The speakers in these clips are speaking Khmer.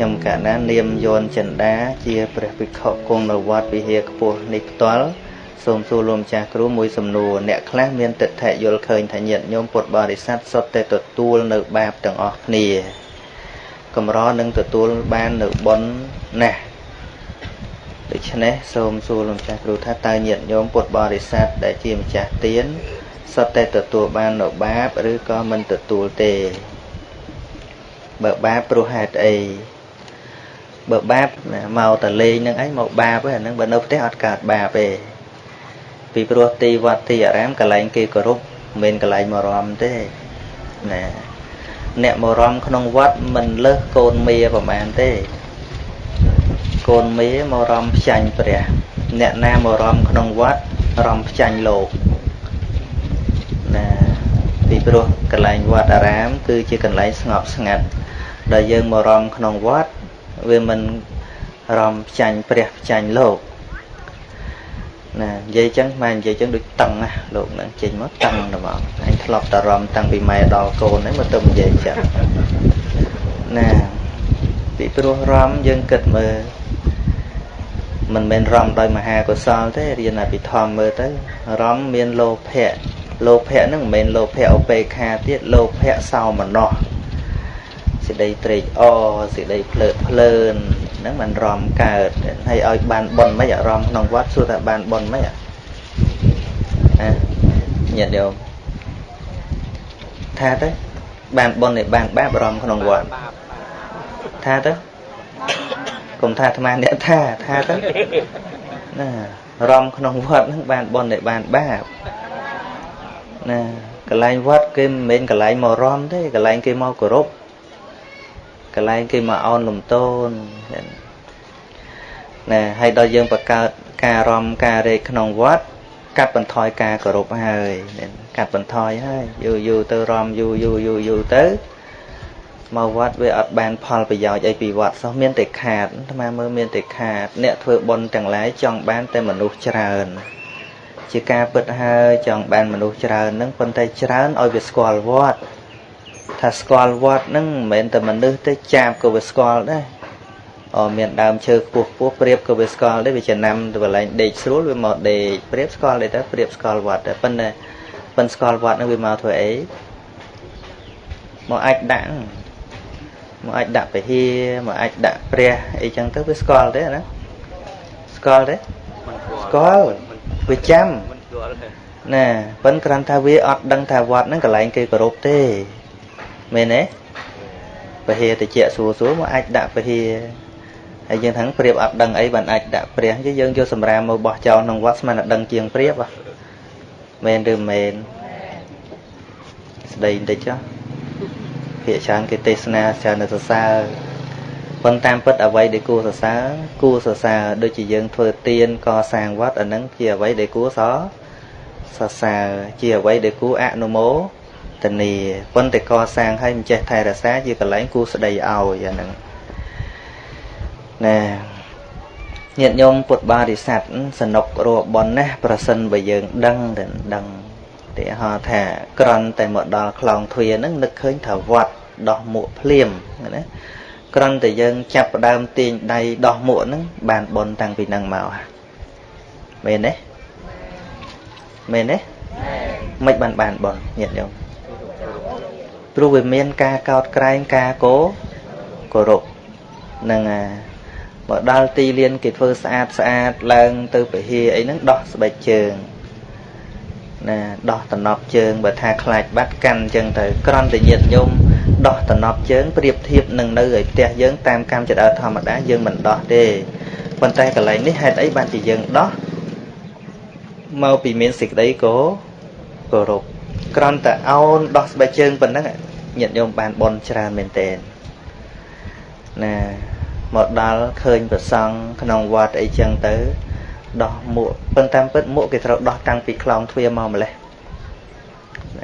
ខ្ញុំកណានាមយនចិន្តាជាព្រះភិក្ខុគង់នៅវត្តវិហារខ្ពស់នេះផ្ទាល់សូមសួរលោកម្ចាស់គ្រូមួយសំណួរអ្នកខ្លះមានទិដ្ឋិយល់ឃើញថាញាតិញោមពុទ្ធបរិស័ទសុទ្ធតែទទួលនៅបាបទាំងអស់គ្នាកម្រនឹងទទួលបាននៅបុណ្យណាស់ដូច្នេះសូមសួរលោកម្ចាស់គ្រូថាតើញាតិញោមពុទ្ធបរិស័ទដែលជាម្ចាស់ទានសុទ្ធតែទទួលបាននៅបាបឬក៏មិនទទួលទេបើបាបព្រោះហេតុអី បើបាបមកតលេងនឹងអីមកបាបហ្នឹងបើនៅផ្ទះអត់កើតបាបទេពីព្រោះទីវត្តទីអារាមកន្លែងគេគោរពមិនមែនកន្លែងមករំទេណាអ្នកមករំក្នុងវត្តមិនលើសកូនមាប្រមាណទេកូនមាមករំផ្ចាញ់ព្រះ អ្នកណាមករំក្នុងវត្តរំផ្ចាញ់លោកណាពីព្រោះកន្លែងវត្តអារាម គឺជាកន្លែងស្ងប់ស្ងាត់ដែលយើងមករំក្នុងវត្ត វាមិនរំផ្ចាញ់ព្រះផ្ចាញ់លោកណានិយាយចឹងម៉ែនិយាយចឹងដូចតឹងណាលោកនឹងចេញមកតឹងទៅមកអញធ្លាប់តរំតាំងពីម៉ែដល់កូនហ្នឹងមកទៅនិយាយចឹងណាពីព្រោះរំយើងគិតមើលមិនមែនរំដោយមហាកុសលទេរៀនអភិធម្មមើលទៅរំមានលោភៈលោភៈហ្នឹងមិនមែនលោភៈឧបេក្ខាទៀតលោភៈសោមនស្ស សេចក្តីត្រេកអរសេចក្តីភ្លើតភ្លើនហ្នឹងมันរំកើតហើយឲ្យបានប៉ុនមិនអារម្មណ៍ក្នុងវត្តសួរថាបានប៉ុនមិនអាញាតិញោមថាទៅបានប៉ុនឯបានបាបអារម្មណ៍ក្នុងវត្តថាទៅកុំថាអាត្មាអ្នកថាថាទៅណារំក្នុងវត្តហ្នឹងបានប៉ុនឯបានបាបណាកន្លែងវត្តគេមិនមែនកន្លែងមករំទេកន្លែងគេមកគោរព កន្លែងគេមកអោនលំទោនណែហើយដល់យើងបង្កើតការរំការរែកក្នុងវត្តកាត់បន្ថយការគោរពហើយកាត់បន្ថយហើយយូរយូរទៅរំយូរយូរយូរយូរទៅមកវត្តវាអត់បានផលប្រយោជន៍អីពីវត្តសោះមានតែខាតអាត្មាមើលមានតែខាត អ្នកធ្វើបុណ្យទាំងឡាយចង់បានតែមនុស្សច្រើនជាការពិតហើយចង់បានមនុស្សច្រើននឹងប៉ុន្តែច្រើនឲ្យវាស្គាល់វត្ត ថាស្គាល់វត្តហ្នឹងមិនមែនតែមនុស្សទេចាបក៏វាស្គាល់ដែរអូមានដើមឈើខ្ពស់ខ្ពស់ព្រៀបក៏វាស្គាល់ដែរវាចំណាំទៅកន្លែងដេកស្រួលវាមកដេកព្រៀបស្គាល់ដែរទៅព្រៀបស្គាល់វត្តតែប៉ុន្តែប៉ុនស្គាល់វត្តហ្នឹងវាមកធ្វើអីមកអាចដាក់មកអាចដាក់ពហិមកអាចដាក់ព្រះអីចឹងទៅវាស្គាល់ទេណាស្គាល់ទេស្គាល់វាចាំណាប៉ុន្តែគ្រាន់ថាវាអត់ដឹងថាវត្តហ្នឹងកន្លែងគេគោរពទេ មែនទេពហិតិចសួរសួរមកអាចដាក់ពហិហើយយើងថាព្រៀបអត់ដឹងអីបានអាចដាក់ព្រះយើងយកសម្រាមមកបោះចោលក្នុងវត្តស្មានតែដឹងជាងព្រៀបមែនឬមែនស្ដីបន្តិចចុះភាកច្រើនគេទេសនាច្រើននៅសរសើរប៉ុន្តែតាមពិតអ្វីដែលគួរសរសើរគួរសរសើរដូចជាយើងធ្វើទានកសាងវត្តអានឹងជាអ្វីដែលគួរសរសរសើរជាអ្វីដែលគួរអនុមោទ នីប៉ុន្តែកសាងឲ្យមិនចេះថែរក្សាជាកន្លែងគូស្ដីឲ្យអាហ្នឹងណាញាតិញោមពុទ្ធបរិស័ទសនុករបនណាស់ប្រសិនបើយើងដឹងទៅដឹងទីហោថាក្រន់តែមកដល់ខ្លងទ្វារហ្នឹងនឹកឃើញថាវត្តដោះមួកភ្លាមណាក្រន់តែយើងចាប់ផ្ដើមទាញដៃដោះមួកហ្នឹងបានបនតាំងពីហ្នឹងមកមែនទេមែនទេមិនបានបានបនញាតិញោម ព្រោះវាមានការកោតក្រែងការគោគោរពនឹងមកដល់ទីលានគេធ្វើស្អាតស្អាតឡើងទៅពហិអីហ្នឹងដោះស្បែកជើងណាដោះតំណប់ជើងបើថាខ្លាចបាត់កាន់អញ្ចឹងទៅក្រន់តែញាតញោមដោះតំណប់ជើងប្រៀបធៀបនឹងនៅឯផ្ទះយើងតាមកម្មចដើធម្មតាយើងមិនដោះទេប៉ុន្តែកន្លែងនេះហេតុអីបានជាយើងដោះមកពីមានសេចក្តីគោគោរព ក្រំតែអោនដោះស្បែកជើងប៉ុណ្ណឹងញាតិញោមបានបនច្រើនមែនតើណាមកដល់ឃើញប្រសង់ក្នុងវត្តអីចឹងទៅដោះមួកប៉ុន្តែពិតមួកគេត្រូវដោះតាំងពីខ្លងទ្វារមកម្លេះ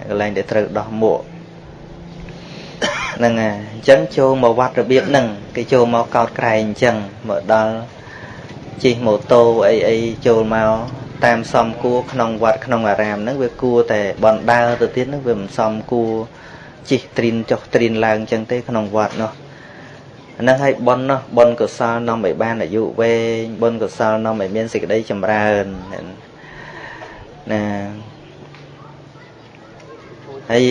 កន្លែងដែលត្រូវដោះមួកហ្នឹងហើយអញ្ចឹងចូលមកវត្តរបៀបហ្នឹងគេចូលមកកោតក្រែងអញ្ចឹងមកដល់ជិះម៉ូតូអីអីចូលមក តាមសំគួរក្នុងវត្តក្នុងអារាមហ្នឹងវាគួរតែបណ្ដើរទៅទៀតហ្នឹងវាមិនសមគួរជិះត្រិនចុះត្រិនឡើងចឹងទេក្នុងវត្តនោះហ្នឹងហើយប៉ុននោះប៉ុនកុសលនាំឲ្យបានអាយុវែងប៉ុនកុសលនាំឲ្យមានសេចក្តីចម្រើនណាហើយ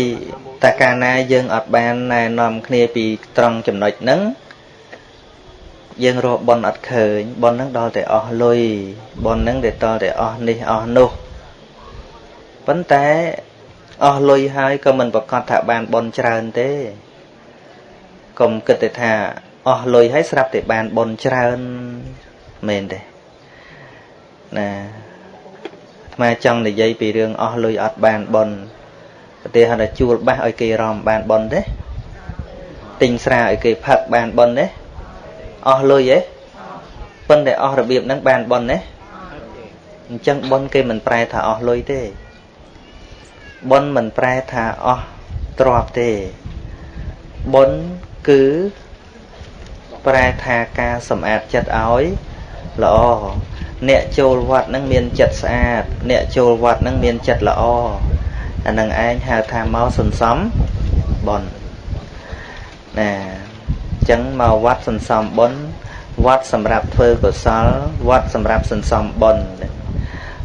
តែកាលណាយើងអត់បានណែនាំគ្នាពីត្រង់ចំណុចហ្នឹង យើងរកប៉ុនអត់ឃើញប៉ុនហ្នឹងដល់តែអស់លុយប៉ុនហ្នឹងតែតតែអស់នេះអស់នោះប៉ុន្តែអស់លុយហើយក៏មិនប្រកាសថាបានប៉ុនច្រើនទេកុំគិតតែថាអស់លុយហើយស្រាប់តែបានប៉ុនច្រើនមែនទេណាអាត្មាចង់និយាយពីរឿងអស់លុយអត់បានប៉ុនប្រទេសថាជួលបាសឲ្យគេរំបានប៉ុនទេទិញស្រាឲ្យគេផឹកបានប៉ុនទេ អស់លុយទេប៉ុន្តែអស់របៀបហ្នឹងបានប៉ុនទេអញ្ចឹងប៉ុនគេមិនប្រែថាអស់លុយទេប៉ុនមិនប្រែថាអស់ទ្រព្យទេប៉ុនគឺប្រែថាការសម្អាតចិត្តឲ្យល្អអ្នកចូលវត្តនឹងមានចិត្តស្អាត អ្នកចូលវត្តនឹងមានចិត្តល្អអានឹងឯងហៅថាមកសន្សំបុណ្យណាអញ្ចឹងមកវត្តសន្សំបុណ្យវត្តសម្រាប់ធ្វើកុសលវត្តសម្រាប់សន្សំបុណ្យ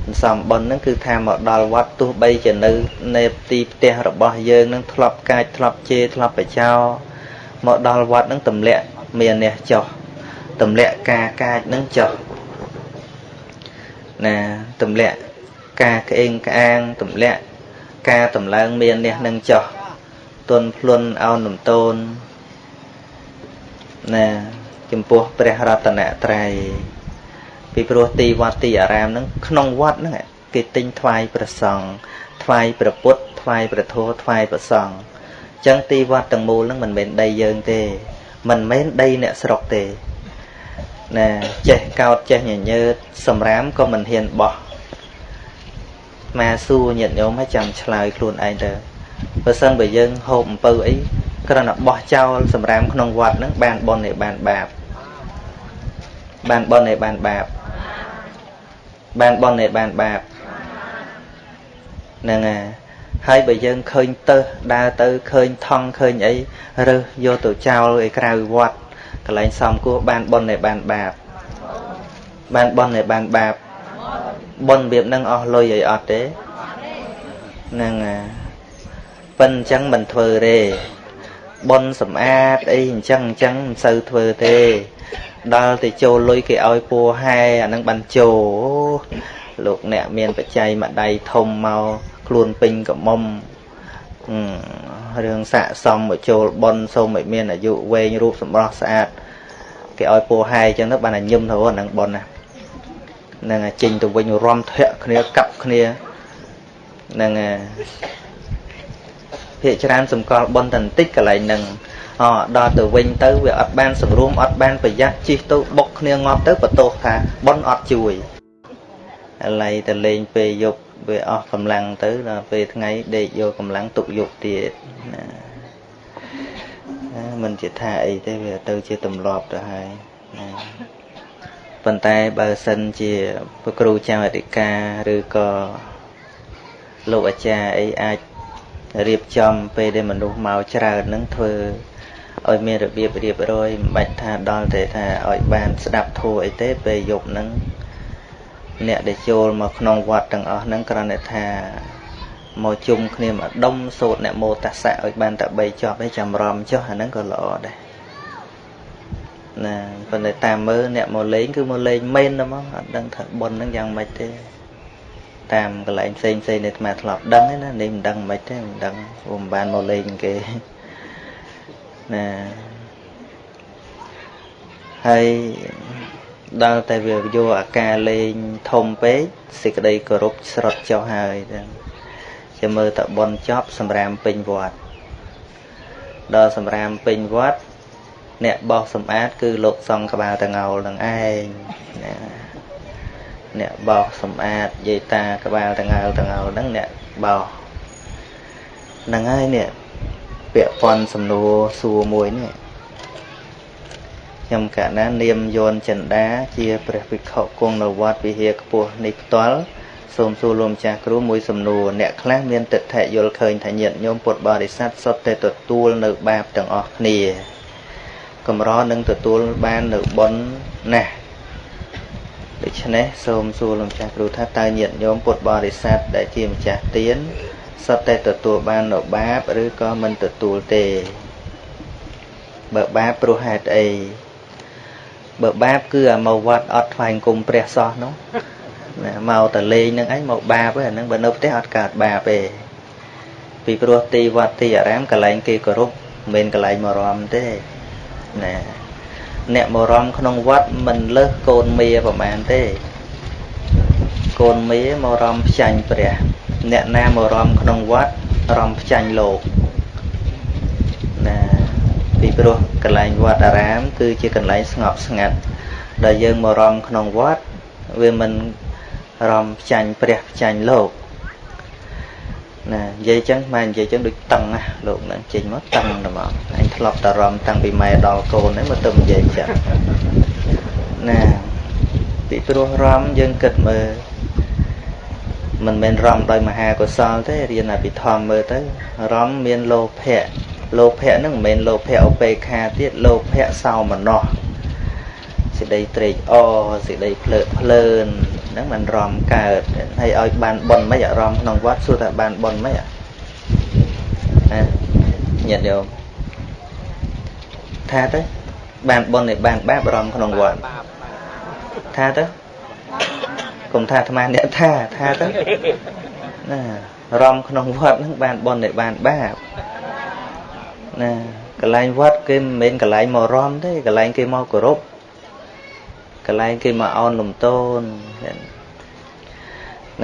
សន្សំបុណ្យហ្នឹងគឺថាមកដល់វត្តទោះបីជានៅនៅទីផ្ទះរបស់យើងនឹងធ្លាប់កាចធ្លាប់ជេរធ្លាប់បចោមកដល់វត្តនឹងទម្លាក់មានអ្នកចោះទម្លាក់ការកាចនឹងចោះណាទម្លាក់ការក្អេងក្អាងទម្លាក់ការតម្លើងមាននេះនឹងចោះទុនភ្លុនអោនលំតូន ណាចំពោះព្រះរតនត្រ័យពីព្រោះទីវត្តទីអារាមហ្នឹងក្នុងវត្តហ្នឹងគេទិញថ្វាយព្រះសង្ឃថ្វាយព្រះពុទ្ធថ្វាយព្រះធម៌ថ្វាយព្រះសង្ឃអញ្ចឹងទីវត្តទាំងមូលហ្នឹងមិនមែនដីយើងទេមិនមែនដីអ្នកស្រុកទេណាចេះកោតចេះញញើតសម្រាមក៏មិនហ៊ានបោះមកសួរញាតិញោមឲ្យចាំឆ្លើយខ្លួនឯងទៅ បើសិនបើយើងហូបអំពៅអីគ្រាន់តែបោះចោលសម្រាមក្នុងវត្តហ្នឹងបានបុណ្យឯបានបាបបានបុណ្យឯបានបាបបានបុណ្យឯបានបាបហ្នឹងហើយហើយបើយើងឃើញទៅដើរទៅឃើញថង់ឃើញអីរើសយកទៅចោលឯក្រៅវត្តកន្លែងសំគោះបានបុណ្យឯបានបាបបានបុណ្យឯបានបាបបុណ្យរបៀបហ្នឹងអស់លុយអីអត់ទេហ្នឹង ប៉ិនអញ្ចឹងមិនធ្វើទេបុណ្យសម្អាតអីអញ្ចឹងអញ្ចឹងមិនសូវធ្វើទេដល់ទៅចូលលុយគេឲ្យពួរហែអានឹងបានចូលលោកអ្នកមានបច្ច័យមួយដៃធំមកខ្លួនពេញកមុំរឿងស័កសមមកចូលប៉ុនសូមឲ្យមានអាយុវែងរូបសម្រស់ស្អាតគេឲ្យពោហែអញ្ចឹងទៅបានតែញឹមទៅហ្នឹងប៉ុនណានឹងចេញទៅវិញរំធាក់គ្នាកាប់គ្នានឹង ភាកច្រើនសម្គាល់ប៉ុនតែបន្តិចកន្លែងហ្នឹងអដល់ទៅវិញទៅវាអត់បានសម្រួមអត់បានប្រយ័ត្នជិះទៅបុកគ្នាងាប់ទៅបន្ទោសថាប៉ុនអត់ជួយឥឡូវទៅលេងពេលយប់វាអស់កម្លាំងទៅដល់ពេលថ្ងៃដេកយកកម្លាំងទុកយប់ទៀតណាមិនជាថាអីទេវាទៅជាទម្លាប់ទៅហើយណាប៉ុន្តែបើសិនជាព្រះគ្រូចៅអធិការឬក៏លោកអាចារ្យអីអាច រៀបចំពេលដែលមនុស្សមកច្រើននឹងធ្វើឲ្យមានរបៀបរៀបរយមិនបាច់ថាដល់តែថាឲ្យបានស្ដាប់ធัวអីទេពេលយប់ហ្នឹងអ្នកដែលចូលមកក្នុងវត្តទាំងអស់ហ្នឹងគ្រាន់តែថាមកជុំគ្នាមកដុំសូត្រអ្នកមោតសៈឲ្យបានតែ3ចប់ឯងចាំរំចុះអាហ្នឹងក៏ល្អដែរណាប៉ុន្តែតាមមើលអ្នកមកលេងគឺមកលេងមែនតែមកអត់ដឹងថាប៉ុនហ្នឹងយ៉ាងម៉េចទេ តាមកន្លែងផ្សេងផ្សេងនេះអាត្មាធ្លាប់ដឹងទេណានេះមិនដឹងមិនទេមិនដឹងព្រោះមិនបានមកលេងគេណាហើយដល់តែវាយកអាការលេងធំពេកសេចក្តីគោរពស្រុតចុះហើយចឹងជាមើលតបនចប់សម្រាមពេញវត្តដល់សម្រាមពេញវត្តអ្នកបោសសម្អាតគឺលោកសង្ឃក្បាលតងោលនឹងឯងណា អ្នកបោសសម្អាតយាយតាក្បាលតងោលតងោលហ្នឹងអ្នកបោសហ្នឹងហើយនេះពាក់ព័ន្ធសំណួរសួរមួយនេះខ្ញុំកណានាមយនចិន្តាជាព្រះភិក្ខុគង់នៅវត្តវិហារខ្ពស់នេះផ្ទាល់សូមសួរលោកម្ចាស់គ្រូមួយសំណួរអ្នកខ្លះមានទិដ្ឋិយល់ឃើញថាញាតិញោមពុទ្ធបរិស័ទសុទ្ធតែទទួលនៅបាបទាំងអស់គ្នាកម្រនឹងទទួលបាននៅបុណ្យណាស់ ដូច្នេះសូមសួរលោកចាស់គ្រូថាតើញាតិញោមពុទ្ធបរិស័ទដែលជាម្ចាស់ទានសុទ្ធតែទទួលបាននៅបាបឬក៏មិនទទួលទេបើបាបព្រោះហេតុអីបើបាបគឺអាមកវត្តអត់ថ្វាយគុំព្រះសោះនោះណាមកតលេងនឹងឯងមកបាបឯហ្នឹងបើនៅផ្ទះអត់កើតបាបទេពីព្រោះទីវត្តទីអារាមកន្លែងគេគោរពមិនមែនកន្លែងមករំទេណា អ្នកមករំក្នុងវត្តមិនលើសកូនមាប្រមាណទេកូនមាមករំផ្ចាញ់ព្រះ អ្នកណាមករំក្នុងវត្តរំផ្ចាញ់លោកណាពីព្រោះកន្លែងវត្តអារាម គឺជាកន្លែងស្ងប់ស្ងាត់ដែលយើងមករំក្នុងវត្តវាមិនរំផ្ចាញ់ព្រះផ្ចាញ់លោក ណានិយាយចឹងម៉ែនិយាយចឹងដូចតឹងណាលោកនឹងចេញមកតឹងតែមកអញធ្លាប់តែរំតាំងពីម៉ែដល់កូនហ្នឹងមកទៅនិយាយចឹងណាពីព្រោះរំយើងគិតមើលមិនមែនរំដោយមហាកុសលទេរៀនអភិធម្មមើលទៅរំមានលោភៈលោភៈហ្នឹងមិនមែនលោភៈឧបេខាទៀតលោភៈសោមនស្សសេចក្តីត្រេកអរសេចក្តីភ្លើតភ្លើន ហ្នឹងมันរំកើតហើយឲ្យបានប៉ុនមិនអារម្មណ៍ក្នុងវត្តសួរថាបានប៉ុនមិនណាញាតិយោមថាទៅបានប៉ុននេះបានបាបអារម្មណ៍ក្នុងវត្តថាទៅកុំថាអាត្មាអ្នកថាថាទៅណារំក្នុងវត្តហ្នឹងបានប៉ុននេះបានបាបណាកន្លែងវត្តគេមិនមែនកន្លែងមករំទេកន្លែងគេមកគោរព កន្លែងគេមកអោនលំទោន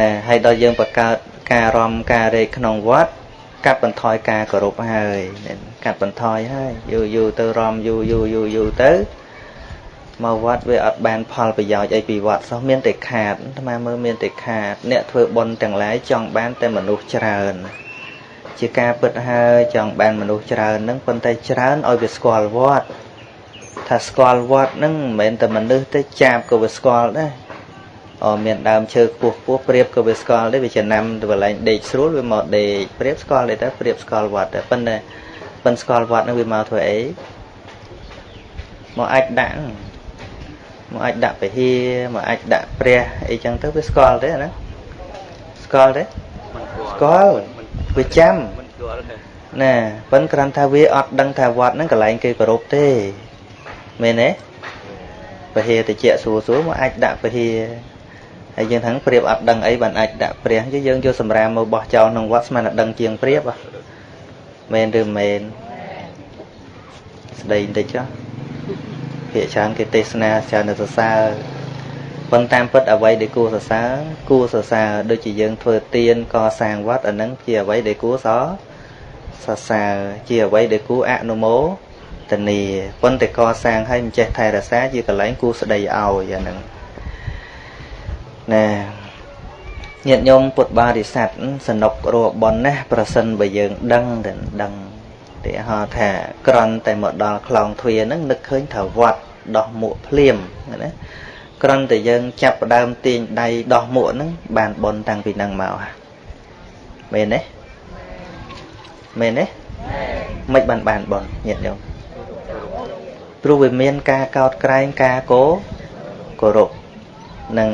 ណាហើយដល់យើងបង្កើតការរំការរែកក្នុងវត្តកាត់បន្ថយការគោរពហើយកាត់បន្ថយហើយយូរយូរទៅរំយូរយូរយូរយូរទៅមកវត្តវាអត់បានផលប្រយោជន៍អីពីវត្តសោះមានតែខាតអាត្មាមើលមានតែខាត អ្នកធ្វើបុណ្យទាំងឡាយចង់បានតែមនុស្សច្រើន ជាការពិតហើយចង់បានមនុស្សច្រើននឹងប៉ុន្តែច្រើនឲ្យវាស្គាល់វត្ត ថាស្គាល់វត្តនឹងមិនមែនតែមនុស្សទេចាបក៏វាស្គាល់ដែរអមានដើមឈើខ្ពស់ខ្ពស់ព្រៀបក៏វាស្គាល់ដែរវាចំណាំទៅកន្លែងដេកស្រួលវាមកដេកព្រៀបស្គាល់ដែរតែព្រៀបស្គាល់វត្តតែប៉ុន្តែប៉ុន្តែស្គាល់វត្តនឹងវាមកធ្វើអីមកអាចដាក់មកអាចដាក់ពហិមកអាចដាក់ព្រះអីចឹងទៅវាស្គាល់ទេណាស្គាល់ទេស្គាល់វាចាំណាប៉ុន្តែគ្រាន់ថាវាអត់ដឹងថាវត្តហ្នឹងកន្លែងគេគោរពទេ មែនទេពហិតិចសួរសួរមកអាចដាក់ពហិហើយយើងថាព្រៀបអត់ដឹងអីបានអាចដាក់ព្រះយើងយកសម្រាមមកបោះចោលក្នុងវត្តស្មានតែដឹងជាងព្រៀបមែនឬមែនស្ដីបន្តិចចុះភាកច្រើនគេទេសនាច្រើនទៅសរសើរប៉ុន្តែតាមពិតអ្វីដែលគួរសរសើរគួរសរសើរដូចជាយើងធ្វើទានកសាងវត្តអានឹងជាអ្វីដែលគួរសរសរសើរជាអ្វីដែលគួរអនុមោទ នាប៉ុន្តែកសាងឲ្យមិនចេះថែរក្សាជាកន្លែងគួរស្ដីឲ្យអាហ្នឹងណាញាតិញោមពុទ្ធបរិស័ទសនុករបនណាប្រសិនបើយើងដឹងទៅដឹងទីហោថាក្រន់តែមកដល់ខ្លងទ្វារហ្នឹងនឹកឃើញថាវត្តដោះមួកភ្លាមណាក្រន់តែយើងចាប់ផ្ដើមទាញដៃដោះមួកហ្នឹងបានបនតាំងពីហ្នឹងមកមែនទេមែនទេមិនបានបានបនញាតិញោម ព្រោះវាមានការកោតក្រែងការគោគោរពនឹង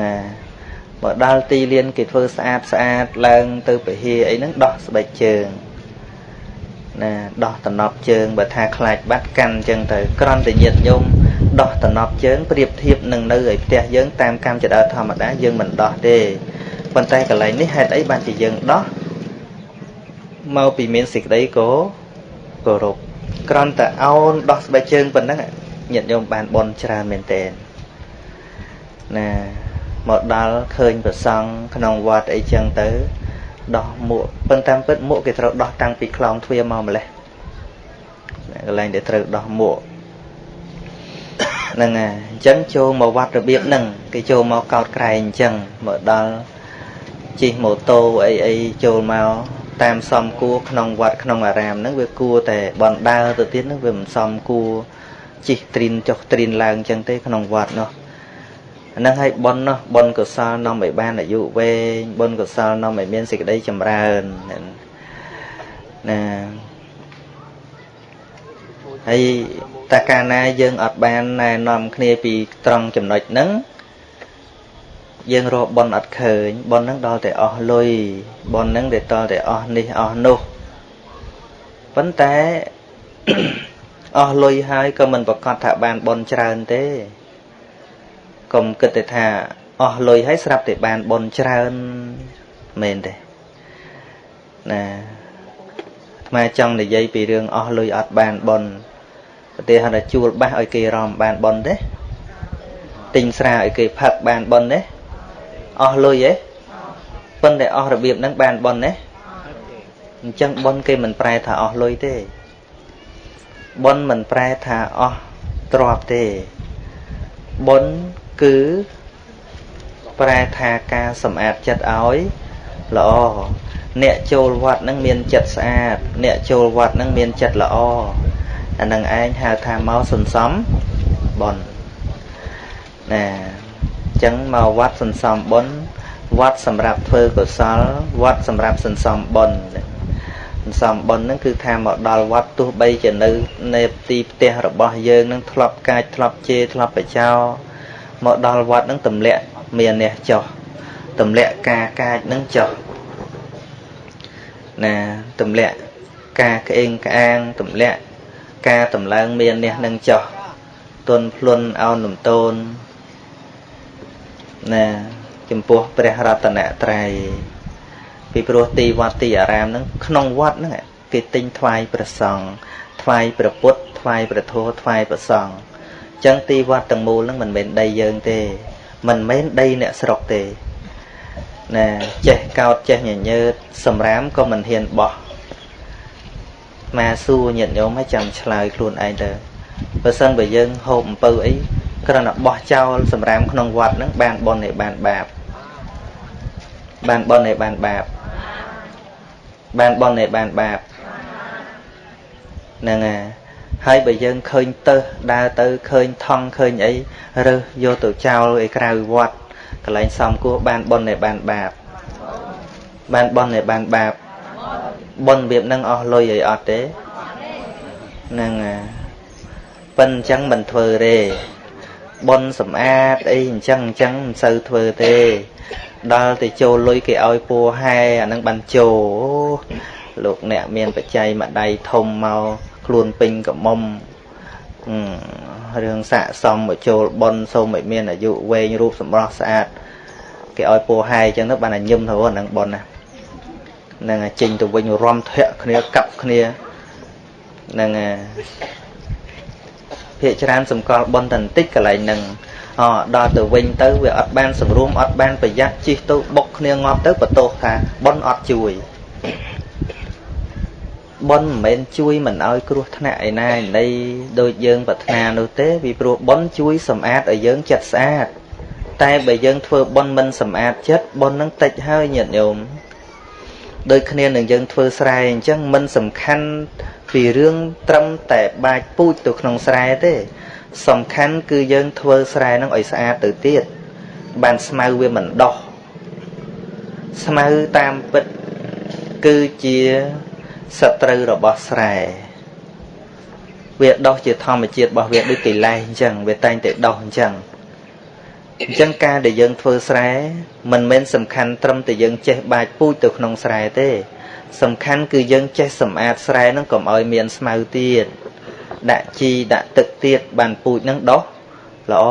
មកដល់ទីលានគេធ្វើស្អាតស្អាតឡើងទៅពហិអីហ្នឹងដោះស្បែកជើងណាដោះតំណប់ជើងបើថាខ្លាចបាត់កាន់អញ្ចឹងទៅក្រន់តែញាតញោមដោះតំណប់ជើងប្រៀបធៀបនឹងនៅឯផ្ទះយើងតាមកម្មចដើធម្មតាយើងមិនដោះទេប៉ុន្តែកន្លែងនេះហេតុអីបានជាយើងដោះមកពីមានសេចក្តីគោគោរពក្រន់តែអោនដោះស្បែកជើងប៉ុណ្ណឹង ញាតិញោមបានបន់ច្រើនមែនតើណាមកដល់ឃើញប្រសង់ក្នុងវត្តអីចឹងទៅ ដោះមួកប៉ុន្តែពិតមួកគេត្រូវដោះតាំងពីខ្លោងទ្វារមកម្លេះកន្លែងដែលត្រូវដោះមួកហ្នឹងហើយអញ្ចឹងចូលមកវត្តរបៀបហ្នឹងគេចូលមកកោតក្រែងអញ្ចឹងមកដល់ជិះម៉ូតូអីអីចូលមកតាមសំគួរក្នុងវត្តក្នុងអារាមហ្នឹងវាគួរតែបណ្ដើទៅទៀតហ្នឹងវាមិនសមគួរ ជិះត្រិនចុះត្រិនឡើងអញ្ចឹងទេក្នុងវត្តនោះហ្នឹងហើយប៉ុននោះប៉ុនកុសលនាំឲ្យបានអាយុវែងប៉ុនកុសលនាំឲ្យមានសេចក្តីចម្រើនណាហើយតែកាលណាយើងអត់បានណែនាំគ្នាពីត្រង់ចំណុចហ្នឹងយើងរកប៉ុនអត់ឃើញប៉ុនហ្នឹងដល់តែអស់លុយប៉ុនហ្នឹងដែលដល់តែអស់នេះអស់នោះប៉ុន្តែ អស់លុយហើយក៏មិនប្រកាសថាបានប៉ុនច្រើនទេកុំគិតទៅថាអស់លុយហើយស្រាប់តែបានប៉ុនច្រើនមែនទេណាអាត្មាចង់និយាយពីរឿងអស់លុយអត់បានប៉ុនប្រទេសថាជួលបាសឲ្យគេរំបានប៉ុនទេទិញស្រាឲ្យគេផឹកបានប៉ុនទេអស់លុយទេប៉ុន្តែអស់របៀបហ្នឹងបានប៉ុនទេអញ្ចឹងប៉ុនគេមិនប្រែថាអស់លុយទេ ប៉ុនមិនប្រែថាអស់ទ្រព្យទេប៉ុនគឺប្រែថាការសម្អាតចិត្តឲ្យល្អអ្នកចូលវត្តនឹងមានចិត្តស្អាត អ្នកចូលវត្តនឹងមានចិត្តល្អអានឹងឯងហៅថាមកសន្សំបុណ្យណាអញ្ចឹងមកវត្តសន្សំបុណ្យវត្តសម្រាប់ធ្វើកុសលវត្តសម្រាប់សន្សំបុណ្យ សន្សំបុណ្យហ្នឹងគឺថាមកដល់វត្តទោះបីជានៅនៅទីផ្ទះរបស់យើងនឹងធ្លាប់កាចធ្លាប់ជេរធ្លាប់បចោមកដល់វត្តនឹងទម្លាក់មាននេះចោះទម្លាក់ការកាចនឹងចោះណាទម្លាក់ការក្អេងក្អាងទម្លាក់ការតម្លើងមាននេះនឹងចោះទុនភ្លុនអោនលំតូនណាចំពោះព្រះរតនត្រ័យ ពីព្រោះទីវត្តទីអារាមហ្នឹងក្នុងវត្តហ្នឹងគេទិញថ្វាយព្រះសង្ឃថ្វាយព្រះពុទ្ធថ្វាយព្រះធម៌ថ្វាយព្រះសង្ឃអញ្ចឹងទីវត្តទាំងមូលហ្នឹងមិនមែនដីយើងទេ មិនមែនដីអ្នកស្រុកទេណាចេះកោតចេះញញើតសម្រាមក៏មិនហ៊ានបោះមកសួរញាតិញោមឲ្យចាំឆ្លើយខ្លួនឯងទៅបើសិនបើយើងហូបអំពៅអីគ្រាន់តែបោះចោលសម្រាមក្នុងវត្តហ្នឹងបានបុណ្យឯបានបាបបានបុណ្យឯបានបាប បានបុណ្យឯបានបាបហ្នឹងហើយហើយបើយើងឃើញទៅដើរទៅឃើញថង់ឃើញអីរើសយកទៅចោលឯក្រៅវត្តកន្លែងសំគោះបានបុណ្យឯបានបាបបានបុណ្យឯបានបាបបុណ្យរបៀបហ្នឹងអស់លុយអីអត់ទេហ្នឹងប៉ិនអញ្ចឹងមិនធ្វើទេបុណ្យសម្អាតអីអញ្ចឹងអញ្ចឹងមិនសូវធ្វើទេ ដល់ទៅចូលលុយគេឲ្យពួរហែអានឹងបានចូលលោកអ្នកមានបច្ច័យមួយដៃធំមកខ្លួនពេញកមុំរឿងស័កសមមកចូលប៉ុនសូមឲ្យមានអាយុវែងរូបសម្រស់ស្អាតគេឲ្យពោហែអញ្ចឹងទៅបានតែញឹមទៅហ្នឹងប៉ុនណានឹងចេញទៅវិញរំធាក់គ្នាកាប់គ្នានឹងភាកច្រើនសម្គាល់ប៉ុនតែបន្តិចកន្លែងហ្នឹង អដល់ទៅវិញទៅវាអត់បានសម្រួមអត់បានប្រយ័ត្នជិះទៅបុកគ្នាងាប់ទៅបន្ទោសថាប៉ុនអត់ជួយប៉ុនមិនមែនជួយមិនឲ្យគ្រោះថ្នាក់ឯណាឯណីដូចយើងប្រាថ្នានោះទេពីព្រោះប៉ុនជួយសម្អាតឲ្យយើងចិត្តស្អាតតែបើយើងធ្វើប៉ុនមិនសម្អាតចិត្តប៉ុននឹងតិចហើយញាតិញោមដូចគ្នានឹងយើងធ្វើស្រែអញ្ចឹងមិនសំខាន់ពីរឿងត្រឹមតែបាចពូជទៅក្នុងស្រែទេ សំខាន់គឺយើងធ្វើស្រែនឹងឲ្យស្អាតទៅទៀតបានស្មៅវាមិនដោះស្មៅតាមពិតគឺជាសត្រូវរបស់ស្រែវាដោះជាធម្មជាតិរបស់វាដូចកិលេសអញ្ចឹងវាតែងតែដោះអញ្ចឹងអញ្ចឹងការដែលយើងធ្វើស្រែមិនមែនសំខាន់ត្រឹមតែយើងចេះបាចពូជទៅក្នុងស្រែទេ សំខាន់គឺយើងចេះសម្អាតស្រែហ្នឹងកុំឲ្យមានស្មៅទៀត ដាក់ជីដាក់ទឹកទៀតបានពូជហ្នឹងដោះល្អ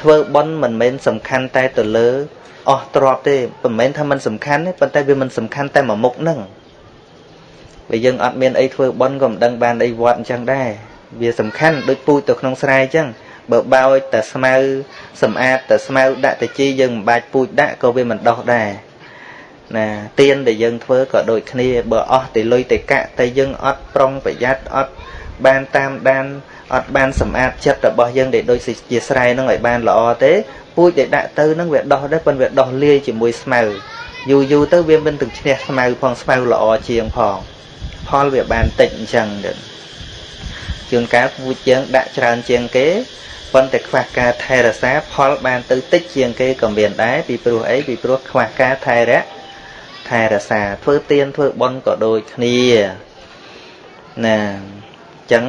ធ្វើបន់មិនមែនសំខាន់តែទៅលើអស់ទ្របទេមិនមែនថាมันសំខាន់ទេប៉ុន្តែវាមិនសំខាន់តែមួយមុខហ្នឹងបើយើងអត់មានអីធ្វើបន់ក៏មិនដឹងបានអីវត្តអញ្ចឹងដែរវាសំខាន់ដូចពូជទៅក្នុងស្រែអញ្ចឹងបើបោចតែស្មៅសម្អាតតែស្មៅដាក់តែជីយើងមិនបាច់ពូជដាក់ក៏វាមិនដោះដែរណាទៀនដែលយើងធ្វើក៏ដូចគ្នាបើអស់តែលុយតែកាក់តែយើងអត់ប្រុងប្រយ័ត្នអត់ បានតាមដានអត់បានសម្អាតចិត្តរបស់យើងដែលដូចជាស្រែនឹងឲ្យបានល្អទេពូជដែលដាក់ទៅនឹងវាដោះដែរប៉ុន្តែវាដោះលាយជាមួយស្មៅយូរយូរទៅវាមិនទាំងឈ្នះស្មៅផងស្មៅល្អជាងផងផលវាបានតិចអញ្ចឹងទៅជួនកាលពូជយើងដាក់ច្រើនជាងគេប៉ុន្តែខ្វះការថែរក្សាផលបានទៅតិចជាងគេក៏មានដែរពីព្រោះអីពីព្រោះខ្វះការថែរក្សាថែរក្សាធ្វើទៀនធ្វើបុណ្យក៏ដូចគ្នាណាអញ្ចឹង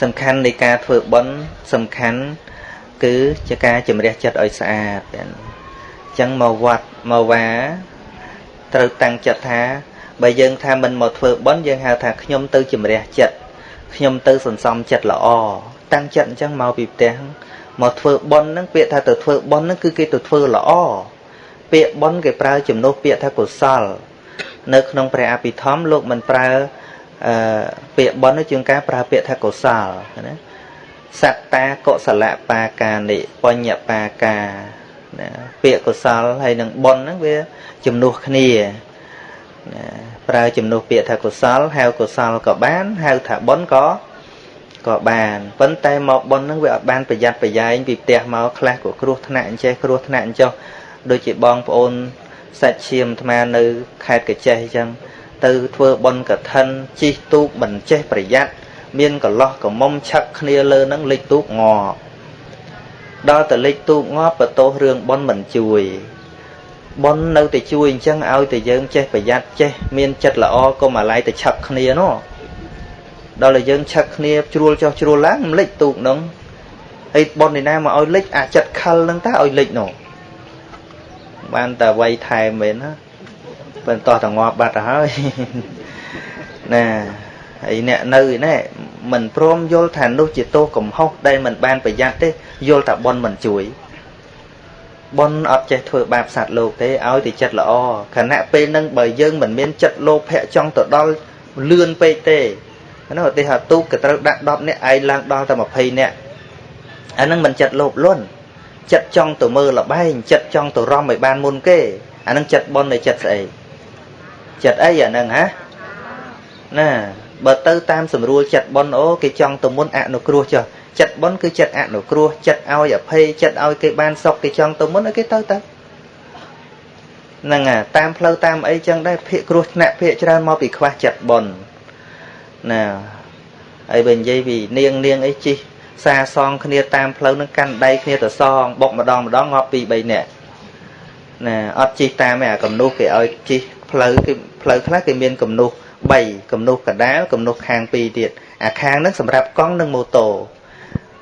សំខាន់នៃការធ្វើបុណ្យសំខាន់គឺជាការជំរះចិត្តឲ្យស្អាតអញ្ចឹងមកវត្តមកវាត្រូវតាំងចិត្តថាបើយើងថាមិនមកធ្វើបុណ្យយើងហៅថាខ្ញុំទៅជំរះចិត្តខ្ញុំទៅសន្សំចិត្តល្អតាំងចិត្តអញ្ចឹងមកពីផ្ទះមកធ្វើបុណ្យហ្នឹងពាក្យថាទៅធ្វើបុណ្យហ្នឹងគឺគេទៅធ្វើល្អពាក្យបុណ្យគេប្រើជំនួសពាក្យថាកុសល នៅក្នុងព្រះអភិធម្មលោកមិនប្រើ អឺពាក្យបុណ្យជាងការប្រើពាក្យថាកុសលណាសត្តាកុសលបាកានិបញ្ញបាកាណាពាក្យកុសលហើយនឹងបុណ្យហ្នឹងវាជំនួសគ្នាណាប្រើជំនួសពាក្យថាកុសលហៅកុសលក៏បានហៅថាបុណ្យក៏ក៏បានប៉ុន្តែមកបុណ្យហ្នឹងវាអត់បានប្រយ័ត្នប្រយែងពីផ្ទះមកខ្លះក៏គ្រោះថ្នាក់អញ្ចេះគ្រោះថ្នាក់អញ្ចោះដូចជាបងប្អូនសាច់ឈាមអាត្មានៅខេត្តកចេះអញ្ចឹង ទៅធ្វើបុណ្យកឋិនជីកទូកមិនចេះប្រយ័ត្នមានកលោះកមុំឆឹកគ្នាលើនឹងលិចទូកងប់ដល់តែលិចទូកងាប់បន្ទោសរឿងប៉ុនមិនជួយប៉ុននៅតែជួយអញ្ចឹងឲ្យតែយើងចេះប្រយ័ត្នចេះមានចិត្តល្អកុំអាឡ័យទៅឆឹកគ្នានោះដល់តែយើងឆឹកគ្នាជ្រួលចុះជ្រួលឡើងមិនលិចទូកនោះហើយប៉ុននេះណាមកឲ្យលិចអាចិត្តខលនឹងតើឲ្យលិចនោះបានតែវាយថែមមែនណា បន្តតងាប់បាត់ទៅហើយណាហើយអ្នកនៅណែមិនព្រមយល់ថានោះជាទោសកំហុសដែលមិនបានប្រយ័ត្នទេយល់ថាប៉ុនមិនជួយប៉ុនអត់ចេះធ្វើបាបសត្វលោកទេឲ្យតែចិត្តល្អខណៈពេលហ្នឹងបើយើងមិនមានចិត្តលោភៈចង់ទៅដល់លឿនពេកទេនោះឧទាហរណ៍ទូកក៏ត្រូវដាក់10នាក់ឯងឡើងដល់តែ20នាក់អាហ្នឹងមិនចិត្តលោភលន់ចិត្តចង់ទៅមើលលបែងចិត្តចង់ទៅរំឲ្យបានមុនគេអាហ្នឹងចិត្តប៉ុននៃចិត្តស្អី ចិត្តអីអាហ្នឹងហ៎ណាបើទៅតាមស្រួលចិត្តប៉ុនអូគេចង់ទៅមុនអនុគ្រោះចុះចិត្តប៉ុនគឺចិត្តអនុគ្រោះចិត្តឲ្យអភ័យចិត្តឲ្យគេបានសុខគេចង់ទៅមុនឲ្យគេទៅទៅហ្នឹងអាតាមផ្លូវតាមអីចឹងដែរភាកគ្រោះថ្នាក់ភាកច្រើនមកពីខ្វះចិត្តប៉ុនណាហើយបើនិយាយពីនាងនាងអីជីសាសងគ្នាតាមផ្លូវនឹងកាន់ដៃគ្នាទៅសងបុកម្ដងម្ដងងាប់ពី3នាក់ណាអត់ជីតាមឯអាកំនុះគេឲ្យជី ផ្លូវគេផ្លូវខ្លះគេមានកំនុះ3កំនុះកដាលកំនុះខាង2ទៀតអាខាងហ្នឹងសម្រាប់កង់និងម៉ូតូ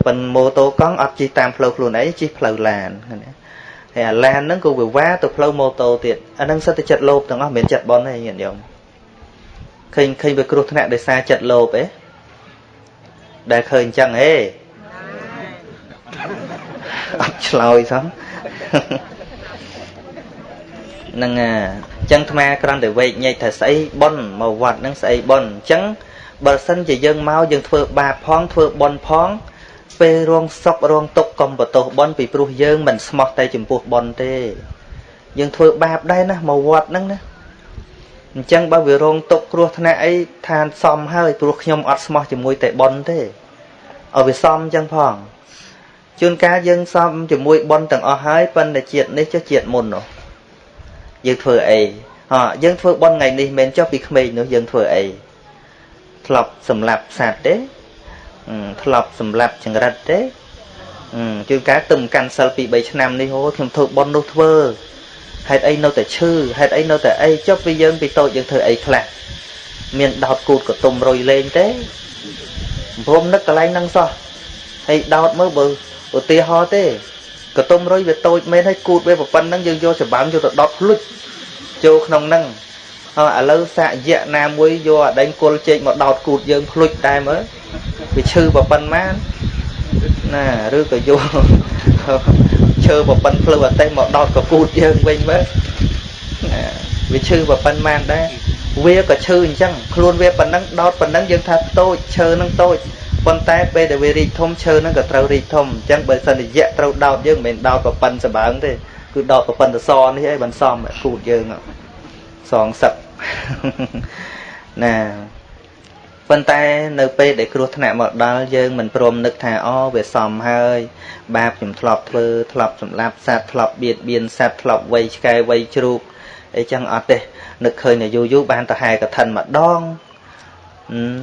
ប៉ុនម៉ូតូកង់អត់ជិះតាមផ្លូវខ្លួនឯងជិះផ្លូវឡានណាហើយអាឡានហ្នឹងក៏វាវ៉ាទៅផ្លូវម៉ូតូទៀតអាហ្នឹងសិតតែចិត្តលោភទាំងអស់មិនមែនចិត្តបនទេញាតិញោមឃើញឃើញវាគ្រោះថ្នាក់ដោយសារចិត្តលោភឯងដែលឃើញអញ្ចឹងហេអត់ឆ្លើយសោះ នឹងអញ្ចឹងអាគ្រាន់តែវែកញែកថាស្អីប៉ុនមកវត្តនឹងស្អីប៉ុនអញ្ចឹងបើសិនជាយើងមកយើងធ្វើបាបផងធ្វើប៉ុនផងពេលរងសុករងទុកកុំបន្ទោសប៉ុនពីព្រោះយើងមិនស្មោះតែចំពោះប៉ុនទេយើងធ្វើបាបដែរណាមកវត្តហ្នឹងណាអញ្ចឹងបើវារងទុកគ្រោះថ្នាក់អីឋានសមហើយព្រោះខ្ញុំអត់ស្មោះជាមួយតែប៉ុនទេឲ្យវាសមអញ្ចឹងផងជួនកាលយើងសមជាមួយប៉ុនទាំងអស់ហើយប៉ុន្តែជាតិនេះចុះជាតិមុននោះ យើងធ្វើអីហ៎យើងធ្វើប៉ុនថ្ងៃនេះមិនចុះពីក្មេងនោះយើងធ្វើអីធ្លាប់សម្លាប់សត្វទេធ្លាប់សម្លាប់ចង្រិតទេជួនកាលទៅកាន់សិលពី3ឆ្នាំនេះហូខ្ញុំធ្វើប៉ុននោះធ្វើហេតុអីនៅតែឈឺហេតុអីនៅតែអីចុះពីយើងពីតូចយើងធ្វើអីខ្លះមានដោតគូតកតុំរុយលេងទេព្រមនឹកកន្លែងហ្នឹងសោះហើយដោតមើលបើឧទាហរណ៍ទេ កតុំរុយវាតូចមែនហើយគូតវាប៉ុណ្្នឹងយើងយកច្បាំងយកទៅដុតភ្លុចចូលក្នុងហ្នឹងហើយឥឡូវសាកយៈណាមួយយកអដេញគុលជែកមកដោតគូតយើងភ្លុចតែមើលវាឈឺប៉ុណ្ណាណាឬក៏យកឈើប៉ុណ្្នឹងភ្លឺអតេះមកដោតកគូតយើងវិញមើលណាវាឈឺប៉ុណ្ណាដែរវាក៏ឈឺអញ្ចឹងខ្លួនវាប៉ុណ្ណឹងដោតប៉ុណ្ណឹងយើងថាតូចឈើនឹងតូច ប៉ុន្តែពេលដែលវារីកធំឈើហ្នឹងក៏ត្រូវរីកធំអញ្ចឹងបើសិនជាត្រូវដោតយើងមិនមែនដោតប្រប៉ិនសបើងទេគឺដោតប្រប៉ិនសសនេះឯងមិនសមគូតយើងសងសឹកណាប៉ុន្តែនៅពេលដែលគ្រោះថ្នាក់មកដល់យើងមិនព្រមនឹកថាអូវាសមហើយ បាបខ្ញុំធ្លាប់ធ្វើធ្លាប់សម្លាប់សត្វធ្លាប់បៀតបៀនសត្វធ្លាប់វៃឆ្កែវៃជ្រូកអីចឹងអត់ទេនឹកឃើញតែយូរយូរបានទៅហែកឋិនម្ដង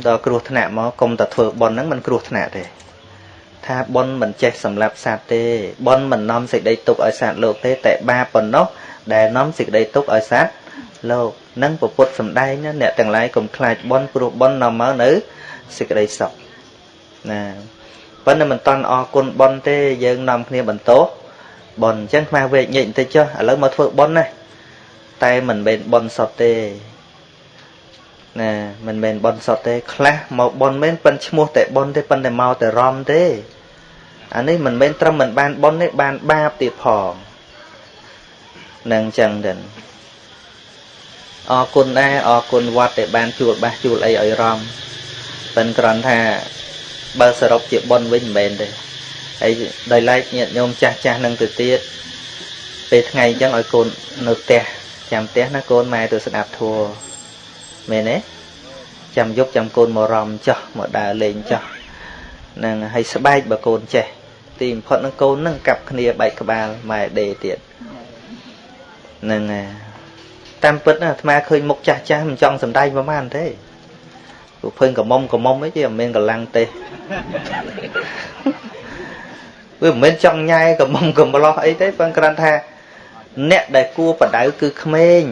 ដល់គ្រោះថ្នាក់មកកុំតែធ្វើប៉ុនហ្នឹងមិនគ្រោះថ្នាក់ទេថាប៉ុនមិនចេះសម្លាប់សត្វទេប៉ុនមិននាំសេចក្តីទុកឲ្យសត្វលោកទេតែបាបប៉ុណ្ណោះដែលនាំសេចក្តីទុកឲ្យសត្វលោកនឹងពពុទ្ធសំដែងអ្នកទាំងឡាយកុំខ្លាចប៉ុនព្រោះប៉ុននាំមកនៅសេចក្តីសុខណាប៉ុន្តែមិនតន់អរគុណប៉ុនទេយើងនាំគ្នាបន្តោប៉ុនអញ្ចឹងខ្មាស់វែកញែកបន្តិចចុះឥឡូវមកធ្វើប៉ុនណាតែមិនមែនប៉ុនសតទេ ណាមិនមែនប៉ុនសតទេខ្លះមកប៉ុនមែនប៉ិនឈ្មោះតែប៉ុនទេប៉ុន្តែមកតែរំទេអានេះមិនមែនត្រឹមមិនបានប៉ុនទេបានបាបទៀតផងនឹងអញ្ចឹងទៅអរគុណដែរអរគុណវត្តដែលបានជួលបាសជួលអីឲ្យរំប៉ិនគ្រាន់ថាបើសរុបជាប៉ុនវិញមិនមែនទេហើយដោយឡែកញាតិញោមចាស់ចាស់នឹងទៅទៀតពេលថ្ងៃអញ្ចឹងឲ្យកូននៅផ្ទះចាំផ្ទះណាកូនម៉ែទៅស្ដាប់ធัว មែនទេចាំយប់ចាំកូនមករំចោះមកដើរលេងចោះនឹងឲ្យស្បែកបើកូនចេះទីបំផុតនឹងកូននឹងកាប់គ្នាបែកក្បាលម៉ែដេទៀតនឹងតាមពិតអាត្មាឃើញមុខចាស់ចាស់មិនចង់សំដែងប្រហែលទេព្រោះភើញកមុំកមុំអីទេមិនមានកម្លាំងទេវាមិនមែនចង់ញ៉ែកមុំកំឡោះអីទេប៉ុន្តែគ្រាន់ថា អ្នកដែលគួរបដៅគឺក្មេង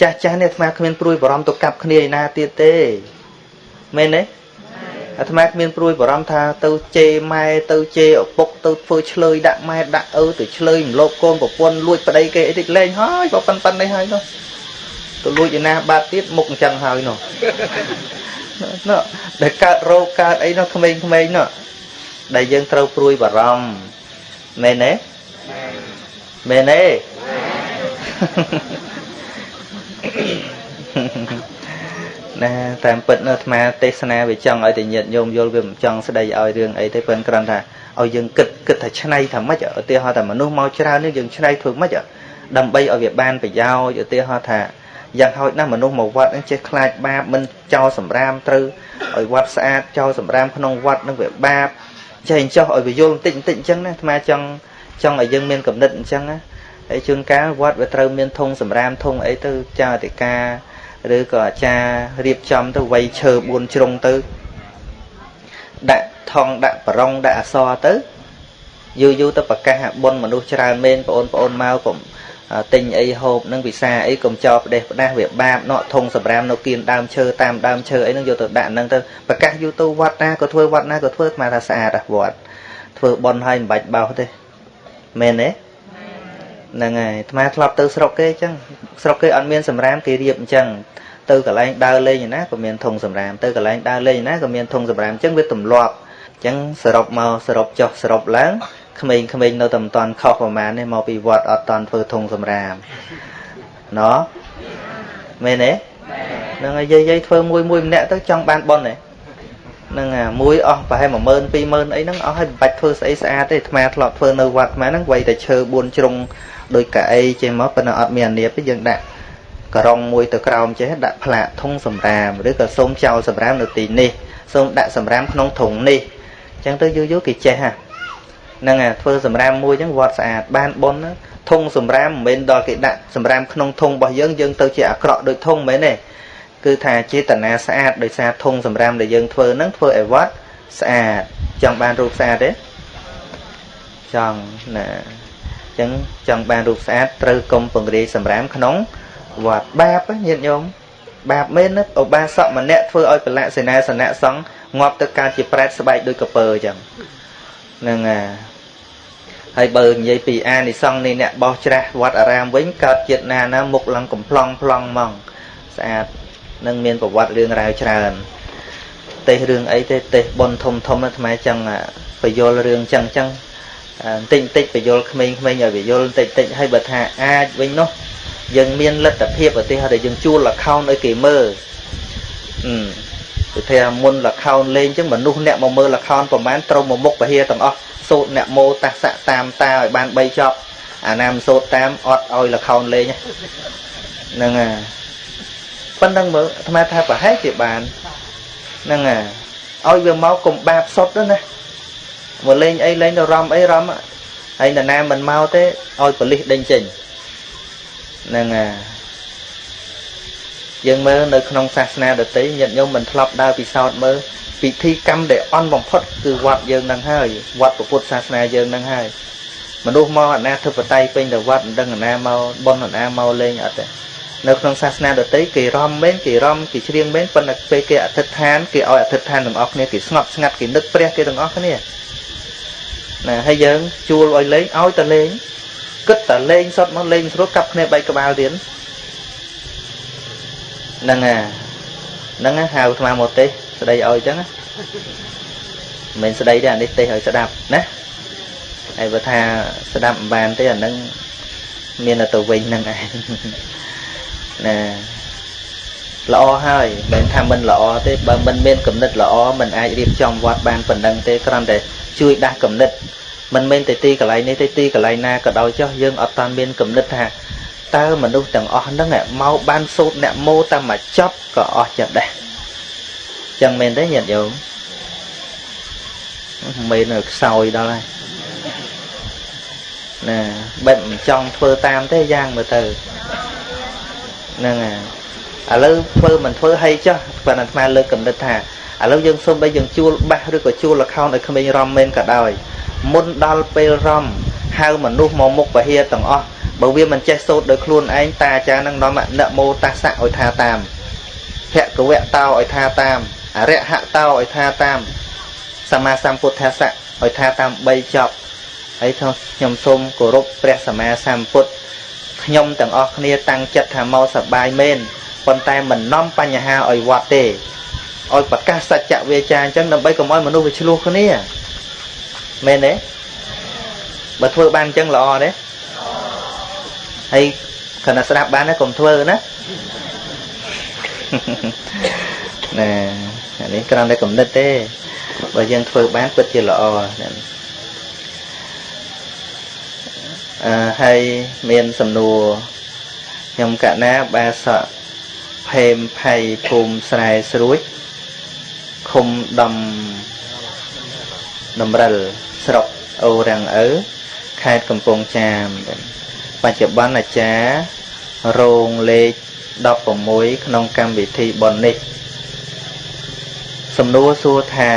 ចាស់ចាស់នេះអាត្មាគ្មានព្រួយបារម្ភទៅកាប់គ្នាឯណាទៀតទេមែនទេអាត្មាគ្មានព្រួយបារម្ភថាទៅជេរម៉ែទៅជេរឪពុកទៅធ្វើឆ្លើយដាក់ម៉ែដាក់ឪទៅឆ្លើយរំលោភកូនប្រពន្ធលួចប្តីគេអីតិចលេងហើយបើប៉ុណ្្នឹងនេះហើយនោះទៅលួចឯណាបាត់ទៀតមុខអញ្ចឹងហើយនោះនោះដែលកើតរោគកើតអីនោះក្មេងៗនោះដែលយើងត្រូវព្រួយបារម្ភមែនទេមែនទេ ណាតាមពិតនៅអាត្មាទេសនាវាចង់ឲ្យតែញាតិញោមយល់វាមិនចង់ស្ដីឲ្យរឿងអីទេប៉ុន្តែគ្រាន់ថាឲ្យយើងគិតគិតថាឆ្នៃថាម៉េចឧទាហរណ៍ថាមនុស្សមកច្រើននេះយើងឆ្នៃធ្វើម៉េចដើម្បីឲ្យវាបានប្រយោជន៍ឧទាហរណ៍ថាយ៉ាងហោចណាស់មនុស្សមកវត្តនឹងចេះខ្លាចបាបមិនចោលសម្រាមត្រូវឲ្យវត្តស្អាតចោលសម្រាមក្នុងវត្តនឹងវាបាបចេះចោះឲ្យវាយល់បន្តិចបន្តិចអញ្ចឹងណាអាត្មាចង់ចង់ឲ្យយើងមានកំណត់អញ្ចឹងណា ហើយជួនកាលវត្តវាត្រូវមានធុងសម្រាមធុងអីទៅចាអធិការឬក៏អាចារ្យរៀបចំទៅវៃឈើ4ជ្រុងទៅដាក់ថងដាក់ប្រងដាក់អសរទៅយូរយូរទៅប្រកាសបុណ្យមនុស្សច្រើនមែនបងប្អូនមកកុំទិញអីហូបនឹងវិសាអីកុំចោលផ្ដេសផ្ដាស់វាបាបណក់ធុងសម្រាមនៅគៀនដើមឈើតាមដើមឈើអីនឹងយកទៅដាក់ហ្នឹងទៅប្រកាសយូរទៅវត្តណាក៏ធ្វើវត្តណាក៏ធ្វើស្មានថាស្អាតវត្តធ្វើបន់ហើយមិនបាច់បោសទេមែនទេ ហ្នឹងហើយអាត្មាធ្លាប់ទៅស្រុកគេអញ្ចឹងស្រុកគេអត់មានសម្រាមគេរៀបអញ្ចឹងទៅកន្លែងដើរលេងណាក៏មានធុងសម្រាមទៅកន្លែងដើរលេងណាក៏មានធុងសម្រាមអញ្ចឹងវាទម្លាប់អញ្ចឹងសរុបមកសរុបចុះសរុបឡើងក្មេងៗនៅតែមិនតាន់ខុសប្រមាណនេះមកពីវត្តអត់តាន់ធ្វើធុងសម្រាមណោះមែនទេហ្នឹងហើយយាយយាយធ្វើមួយមួយម្នាក់ទៅចង់បានប៉ុនទេហ្នឹងអាមួយអស់ប្រហែល10000 20000អីហ្នឹងអស់ហើយមិនបាច់ធ្វើស្អីស្អាតទេអាត្មាធ្លាប់ធ្វើនៅវត្តអាត្មាហ្នឹងវៃតែឈើ4ជ្រុង ដោយកៅអីចេះមកប៉ុន្តែអត់មានអានៀបទេយើងដាក់ករងមួយទៅក្រោមចេះដាក់ផ្លាកធុងសម្រាមឬក៏សូមចោលសម្រាមនៅទីនេះសូមដាក់សម្រាមក្នុងធុងនេះអញ្ចឹងទៅយូរយូរគេចេះហ่ะហ្នឹងអាធ្វើសម្រាមមួយអញ្ចឹងវត្តស្អាតបានប៉ុនធុងសម្រាមមិនមែនដល់គេដាក់សម្រាមក្នុងធុងរបស់យើងយើងទៅជាអាក្រក់ដូចធុងមែនទេគឺថាចេតនាស្អាតដោយសារធុងសម្រាមដែលយើងធ្វើហ្នឹងធ្វើឲ្យវត្តស្អាតចង់បានរូបស្អាតទេចង់ណាអញ្ចឹងចង់បានរូបស្អាតត្រូវកុំពង្រាយសម្រាមក្នុងវត្តបាបញាតិញោមបាបមែនណាឧបាសកម្នាក់ធ្វើឲ្យប្រឡាក់សេនាសនៈសង្ឃងាប់ទៅកើតជាប្រែតស្បែកដូចកពើអញ្ចឹងហ្នឹងហើយហើយបើនិយាយពីអានិសង្ឃនេះអ្នកបោះច្រាស់វត្តអារាមវិញកើតជាតិណាណាមុខឡើងកំ pl ង់ pl ង់ហ្មងស្អាតនឹងមានប្រវត្តិរឿងរ៉ាវច្រើនទេសរឿងអីទេទេសប៉ុនធំធំអាត្មាចឹងបយលរឿងចឹងចឹង បន្តិចបន្តិចបយលក្មេងៗឲ្យបយលបន្តិចបន្តិចហើយបើថាអាចវិញនោះយើងមានលទ្ធភាពឧទាហរណ៍ថាយើងជួល account ឲ្យគេមើលអឺគឺថាមុន account លេងចឹងមនុស្សអ្នកមកមើល account ប្រហែលត្រូវមកមុខពហិទាំងអស់សូត្រអ្នកមោតាសៈតាមតាឲ្យបាន3ចប់អាណាមសូត្រតាមអត់ឲ្យ account លេងហ្នឹងហើយប៉ុណ្ណឹងមើលអាត្មាថាប្រហែលជាបានហ្នឹងហើយឲ្យវាមកកុំបាបសុតទៅណា មកលេងអីលេងទៅរំអីរំហើយនរណាមិនមកទេឲ្យប៉លិសដេញចេញហ្នឹងហើយយើងមើលនៅក្នុងសាសនាដទៃញាតិញោមមិនធ្លាប់ដើរពិសោធន៍មើលពិធីកម្មដែលអន់បំផុតគឺវត្តយើងនឹងហើយវត្តពុទ្ធសាសនាយើងនឹងហើយមនុស្សមកអនាធិបតេយ្យពេញទៅវត្តមិនដឹងអាណាមកប៉ុនអាណាមកលេងអត់ទេនៅក្នុងសាសនាដទៃគេរំមែនគេរំគេច្រៀងមែនប៉ុន្តែពេលគេអធិដ្ឋានគេឲ្យអធិដ្ឋានទាំងអស់គ្នាគេស្ងប់ស្ងាត់គេនឹកព្រះគេទាំងអស់គ្នា ណាហើយយើងជួលឲ្យលេងឲ្យតែលេងគិតតែលេងសតមកលេងស្រួលកាប់គ្នាបែកក្បាលទៀតហ្នឹងអាហ្នឹងហៅអាត្មាមកទេសស្ដីឲ្យអញ្ចឹងមិនស្ដីទេអានេះទេសឲ្យស្ដាប់ណាហើយបើថាស្ដាប់មិនបានទេអាហ្នឹងមានតែទៅវិញហ្នឹងឯងណាល្អហើយមិនថាមិនល្អទេបើមិនមានគំនិតល្អមិនអាចរៀបចំវត្តបានប៉ុណ្ណឹងទេគ្រាន់តែ ជួយដាស់គំនិតមិនមែនតែទីកន្លែងនេះទេទីកន្លែងណាក៏ដោយចុះយើងអត់តានមានគំនិតថាតើមនុស្សទាំងអស់ហ្នឹងមកបានសូត្រអ្នកម៉ូតែមកចប់ក៏អស់ចិត្តដែរចឹងមែនទេញាតិញោមមិននៅខ្សោយដល់ហើយណាបែបមិនចង់ធ្វើតាមទេយ៉ាងមើលទៅហ្នឹងហើយឥឡូវធ្វើមិនធ្វើហើយចុះប៉ុន្តែអាត្មាលើកកំណត់ថា ឥឡូវយើងសូមបីយើងជួលបាសឬក៏ជួលល្ខោនឲ្យក្មេងរំមែនក៏ដោយមុនដល់ពេលរំហៅមនុស្សមកមុខពហិយទាំងអស់បើវាមិនចេះសូត្រដោយខ្លួនឯងតាអាចារ្យនឹងនាំនមោតាសៈឲ្យថាតាមភគវៈតោឲ្យថាតាមអរិហតោឲ្យថាតាមសម្មាសម្ពុទ្ធសៈឲ្យថាតាម3ចប់ហើយខ្ញុំសូមគោរពព្រះសម្មាសម្ពុទ្ធខ្ញុំទាំងអស់គ្នាតាំងចិត្តថាមកសបាយមែនប៉ុន្តែមិននាំបញ្ហាឲ្យវត្តទេ ឲ្យប្រកាសសច្ចវាចាអញ្ចឹងដើម្បីកុំឲ្យមនុស្សវាឆ្លោះគ្នាមែនទេបើធ្វើបានអញ្ចឹងល្អទេហើយគណៈស្ដាប់បានណាកុំធ្វើណាណែអានេះគ្រាន់តែគំនិតទេបើយើងធ្វើបានពិតជាល្អណាអឺហើយមានសំណួរខ្ញុំកណាបាសកភេមភ័យភូមិស្រែស្រួច ឃុំដំដំរិលស្រុកអូរាំងអើខេត្តកំពង់ចាមបច្ចុប្បន្នអាចារ្យរោងលេខ16ក្នុងកម្មវិធីប៉ុននេះសំណួរសួរថា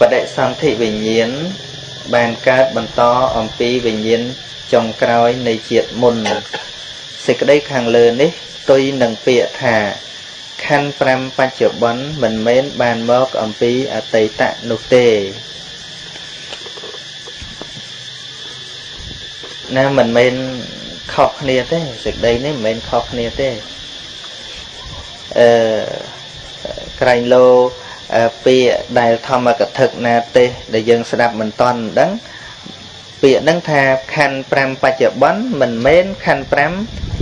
បដិសន្ធិវិញ្ញាណបានកើតបន្តអំពីវិញ្ញាណចុងក្រោយនៃជាតិមុនសេចក្តីខាងលើនេះផ្ទុយនឹងពាក្យថា ខណ្ឌ5បច្ចុប្បន្នមិនមែនបានមកអំពីអតីតនោះទេណាមិនមែនខុសគ្នាទេសេចក្តីនេះមិនមែនខុសគ្នាទេអឺក្រែងលោពាក្យដែលធម្មកថាណាទេសដែលយើងស្ដាប់មិនតន់ដឹងពាក្យហ្នឹងថាខណ្ឌ5បច្ចុប្បន្នមិនមែនខណ្ឌ5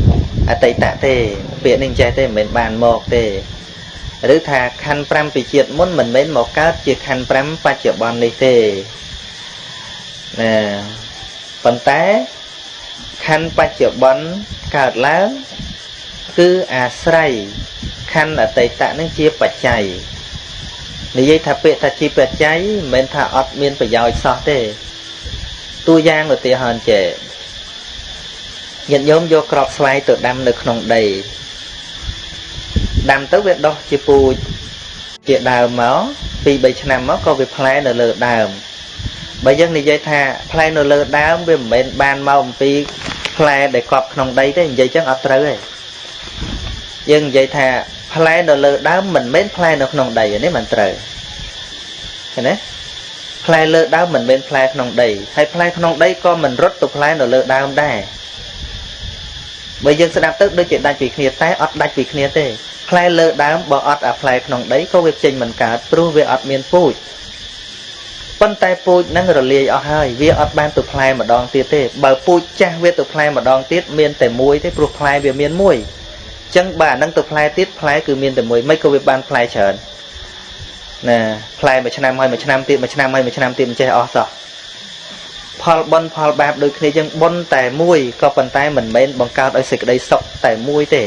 អតីតទេ ពាក្យនេះចេះទេមិនមែនបានមកទេឬថាខណ្ឌ5ពីជាតិមុនមិនមែនមកកើតជាខណ្ឌ5បច្ចុប្បន្ននេះទេណាប៉ុន្តែខណ្ឌបច្ចុប្បន្នកើតឡើងគឺអាស្រ័យខណ្ឌអតីតនឹងជាបច្ច័យនិយាយថាពាក្យថាជាបច្ច័យមិនមែនថាអត់មានប្រយោជន៍សោះទេតួយ៉ាងឧទាហរណ៍ចេ ញាតិញោមយកក្របស្វាយទៅដាំនៅក្នុងដីដាំទៅវាដុះជាពូជជាដើមមកពី3ឆ្នាំមកក៏វាផ្លែនៅលើដើមបើយើងនិយាយថាផ្លែនៅលើដើមវាមិនមែនបានមកអំពីផ្លែដែលកប់ក្នុងដីទេនិយាយចឹងអត់ត្រូវទេយើងនិយាយថាផ្លែនៅលើដើមមិនមែនផ្លែនៅក្នុងដីនេះមិនត្រូវឃើញទេផ្លែលើដើមមិនមែនផ្លែក្នុងដីហើយផ្លែក្នុងដីក៏មិនរត់ទៅផ្លែនៅលើដើមដែរ បើយើងស្ដាប់ទៅដូចជាដាច់ពីគ្នាតែអត់ដាច់ពីគ្នាទេផ្លែលើដើមបើអត់អាផ្លែក្នុងដីក៏វាចេញមិនកើតព្រោះវាអត់មានពូជប៉ុន្តែពូជនឹងរលាយអស់ហើយវាអត់បានទៅផ្លែម្ដងទៀតទេបើពូជចាស់វាទៅផ្លែម្ដងទៀតមានតែមួយទេព្រោះផ្លែវាមានមួយចឹងបើអានឹងទៅផ្លែទៀតផ្លែគឺមានតែមួយមិនក៏វាបានផ្លែច្រើនណាផ្លែមួយឆ្នាំហើយមួយឆ្នាំទៀតមួយឆ្នាំហើយមួយឆ្នាំទៀតមិនចេះអស់សោះ ផលបុណ្យផលបាបដូចគ្នាចឹងបុណ្យតែមួយក៏ប៉ុន្តែមិនមែនបង្កើតឲ្យសេចក្តីសុខតែមួយទេ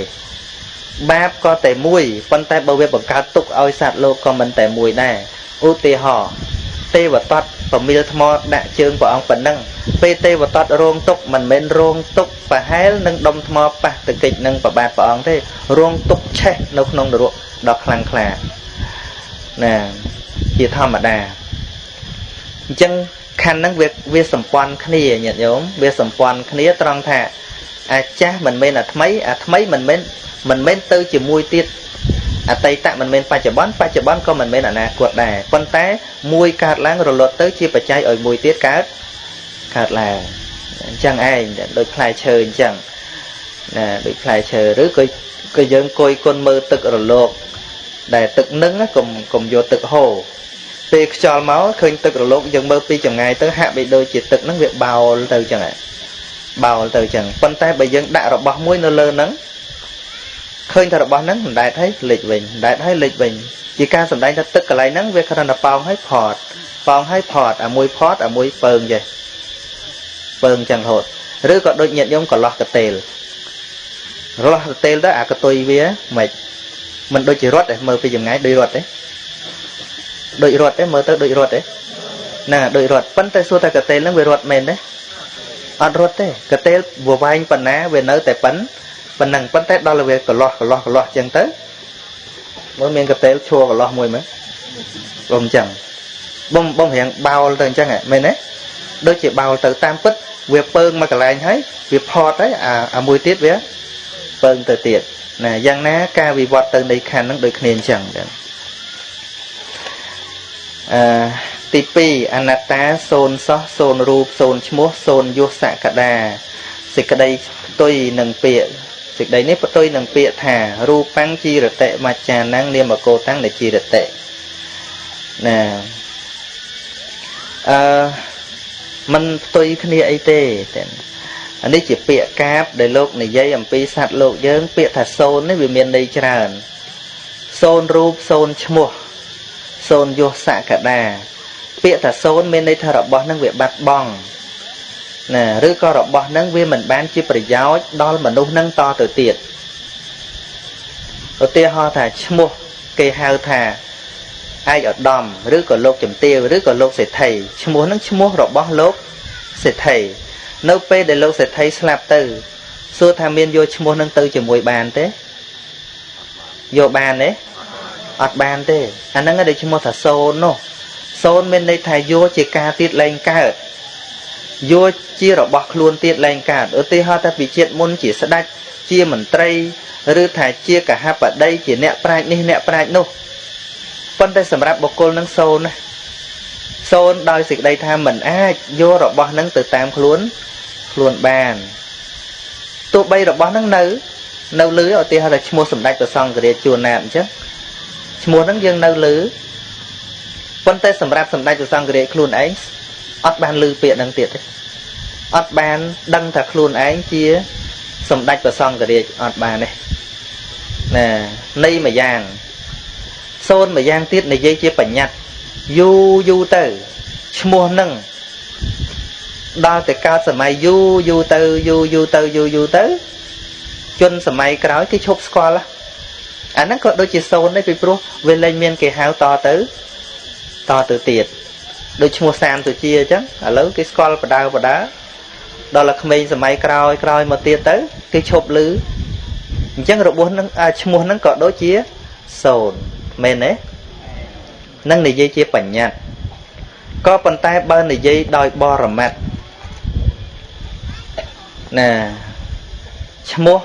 បាបក៏តែមួយប៉ុន្តែបើវាបង្កើតទុកឲ្យសត្វលោកក៏មិនតែមួយដែរឧទាហរណ៍ទេវតតប្រមៀលថ្មដាក់ជើងព្រះអង្គប៉ុណ្ណឹងពេលទេវតតរងទុកមិនមែនរងទុកប្រហែលនឹងដុំថ្មប៉ះទៅកិច្ចនឹងប្របាទព្រះអង្គទេរងទុកឆេះនៅក្នុងនរកដ៏ខ្លាំងក្លាណាជាធម្មតាអញ្ចឹង ខណ្ឌហ្នឹងវាវាសម្ព័ន្ធគ្នាញាតិញោមវាសម្ព័ន្ធគ្នាត្រង់ថាអាចាស់មិនមែនអាថ្មីអាថ្មីមិនមែនមិនមែនទៅជាមួយទៀតអតីតមិនមែនបច្ចុប្បន្នបច្ចុប្បន្នក៏មិនមែនអនាគតដែរប៉ុន្តែមួយកើតឡើងរលត់ទៅជាបច្ច័យឲ្យមួយទៀតកើតកើតឡើងអញ្ចឹងឯងដូចផ្លែឈើអញ្ចឹងណាដូចផ្លែឈើឬក៏ក៏យើងគយគុណមើលទឹករលកដែលទឹកនឹងកុំកុំយកទឹកហូរ ពេលខ្យល់មកឃើញទឹករលកយើងមើលពីចម្ងាយទៅហាក់បីដូចជាទឹកហ្នឹងវាបោលទៅអញ្ចឹងបោលទៅអញ្ចឹងប៉ុន្តែបើយើងដាក់របស់មួយនៅលើហ្នឹងឃើញថារបស់ហ្នឹងមិនដែតហើយលេចវិញដែតហើយលេចវិញជាការសម្ដែងថាទឹកកន្លែងហ្នឹងវាគ្រាន់តែប៉ោងហើយផត់ប៉ោងហើយផត់អាមួយផត់អាមួយពើងចេះពើងចឹងរហូតឬក៏ដូចញាតញោមកន្លោះកតេលរលាស់កតេលទៅអាកតុយវាមិនមិនដូចជារត់ទេមើលពីចម្ងាយដូចរត់ទេ ដូចរត់ទេមើលទៅដូចរត់ទេណាដូចរត់ប៉ុន្តែសួរតែកតេលហ្នឹងវារត់មែនទេអត់រត់ទេកតេលវវែងប៉ុណ្ណាវានៅតែប៉ុណ្ណប៉ុណ្ណឹងប៉ុន្តែដល់វាកន្លោះកន្លោះកន្លោះចឹងទៅមើលមានកតេលឈួរកន្លោះមួយមើលបងអញ្ចឹងបងបងរៀងបោលទៅអញ្ចឹងមែនទេដូចជាបោលទៅតាមពិតវាពើងមកកន្លែងហើយវាផត់ហើយអាអាមួយទៀតវាពើងទៅទៀតណាយ៉ាងណាការវិវត្តទៅនៃខណ្ឌហ្នឹងដូចគ្នាអញ្ចឹងចឹង អឺទី2អនត្តាសូនសោះសូនរូបសូនឈ្មោះសូនយុសកដាសេចក្តីផ្ទុយនឹងពាក្យសេចក្តីនេះផ្ទុយនឹងពាក្យថារូបាំងជីរតិមច្ចានាំងនាមកោតាំងនៃជីរតិណាអឺมันផ្ទុយគ្នាអីទេតែអានេះជាពាក្យកាបដែលលោកនិយាយអំពីសត្វលោកយើង ពាក្យថាសូននេះវាមានន័យច្រើនសូនរូបសូនឈ្មោះ សូនយុសកដា ពាក្យថាសូនមានន័យថារបស់នឹងវាបាត់បង់ណាឬក៏របស់នឹងវាមិនបានជាប្រយោជន៍ដល់មនុស្សនឹងតទៅទៀតឧទាហរណ៍ថាឈ្មោះគេហៅថាឯកឧត្តមឬក៏លោកជំទាវឬក៏លោកសេដ្ឋីឈ្មោះនឹងឈ្មោះរបស់លោកសេដ្ឋីនៅពេលដែលលោកសេដ្ឋីស្លាប់ទៅសួរថាមានយកឈ្មោះនឹងទៅជាមួយបានទេយកបានទេ អត់បានទេអាហ្នឹងដែលឈ្មោះថាសូននោះសូនមានន័យថាយកជាការទៀតលែងកើតយកជារបស់ខ្លួនទៀតលែងកើតឧទាហរណ៍ថាពីជាតិមុនជាស្ដេចជាមន្ត្រីឬថាជាកហបតីជាអ្នកប្រាជ្ញនេះអ្នកប្រាជ្ញនោះប៉ុន្តែសម្រាប់បុគ្គលនឹងសូនណាសូនដោយសេចក្តីថាមិនអាចយករបស់នឹងទៅតាមខ្លួនខ្លួនបានទោះបីរបស់នឹងនៅ នៅលើឧទាហរណ៍ថាឈ្មោះសម្ដេចព្រះសង្ឃរាជជួនណាតអញ្ចឹង ឈ្មោះហ្នឹងយើងនៅលើប៉ុន្តែសម្រាប់សម្ដេចព្រះសង្ឃរាជខ្លួនឯងអត់បានលើពាក្យហ្នឹងទៀតទេអត់បានដឹងថាខ្លួនឯងជាសម្ដេចព្រះសង្ឃរាជអត់បានទេណានៃមួយយ៉ាងសូនមួយយ៉ាងទៀតនិយាយជាបញ្ញត្តិយូរយូរទៅឈ្មោះនឹងដល់តែកើតសម័យយូរយូរទៅយូរយូរទៅយូរយូរទៅជនសម័យក្រោយគេឈប់ស្គាល់ អាហ្នឹងក៏ដូចជាសូនដែរពីព្រោះវាលែងមានគេហៅតទៅតទៅទៀតដូចឈ្មោះសាមសុជាអញ្ចឹងឥឡូវគេស្គាល់បដៅបដាដល់តែក្មេងសម័យក្រោយក្រោយមកទៀតទៅគេឈប់លឺអញ្ចឹងរបួសនឹងឈ្មោះហ្នឹងក៏ដូចជាសូនមែនទេនឹងនិយាយជាបញ្ញត្តិក៏ប៉ុន្តែបើនិយាយដោយបរមត្តណាឈ្មោះ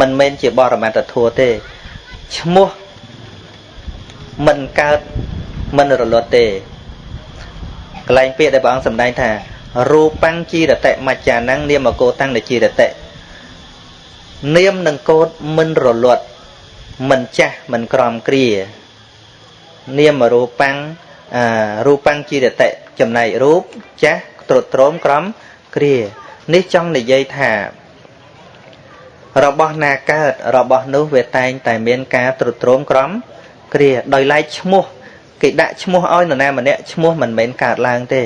មិនមែនជាបរមត្តធัวទេឈ្មោះមិនកើតមិនរលត់ទេកន្លែងពាក្យដែលព្រះអង្គសម្ដែងថារូបាំងជីរតិមច្ចានាំងនាមកោតាំងនជីរតិនាមនឹងកោតមិនរលត់មិនចាស់មិនក្រំគ្រានាមរូបាំងរូបាំងជីរតិចំណែករូបចាស់ត្រុតត្រោមក្រំគ្រានេះចង់និយាយថា របស់ណាកើតរបស់នោះវាតែងតែមានការត្រុតត្រោមក្រំគ្រាដោយឡែកឈ្មោះគេដាក់ឈ្មោះឲ្យនរណាម្នាក់ឈ្មោះមិនមែនកើតឡើងទេ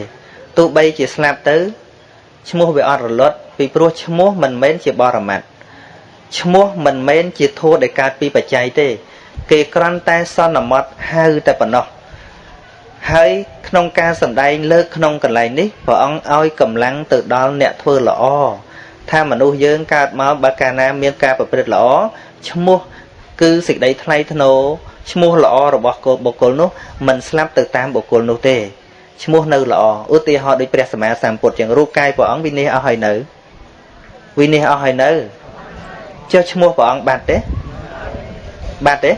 ទោះបីជាស្លាប់ទៅឈ្មោះវាអត់រលត់ពីព្រោះឈ្មោះមិនមែនជាបរមត្តឈ្មោះមិនមែនជាធัวដែលកើតពីបច្ច័យទេ គេគ្រាន់តែសន្មត់ហៅតែប៉ុណ្ណោះហើយក្នុងការសម្ដែងលើកក្នុងកន្លែងនេះព្រះអង្គឲ្យកម្លាំងទៅដល់អ្នកធ្វើល្អ ថាមនុស្សយើងកើតមកបើកាលណាមានការប្រព្រឹត្តល្អឈ្មោះគឺសេចក្តីថ្លៃថ្នូរឈ្មោះល្អរបស់កូនបុគ្គលនោះមិនស្លាប់ទៅតាមបុគ្គលនោះទេឈ្មោះនៅល្អឧទាហរណ៍ដូចព្រះសម្មាសម្ពុទ្ធជាងរូបកាយព្រះអង្គវិនិច្ឆ័យអស់ហើយនៅវិនិច្ឆ័យអស់ហើយនៅចុះឈ្មោះព្រះអង្គបាត់ទេបាត់ទេ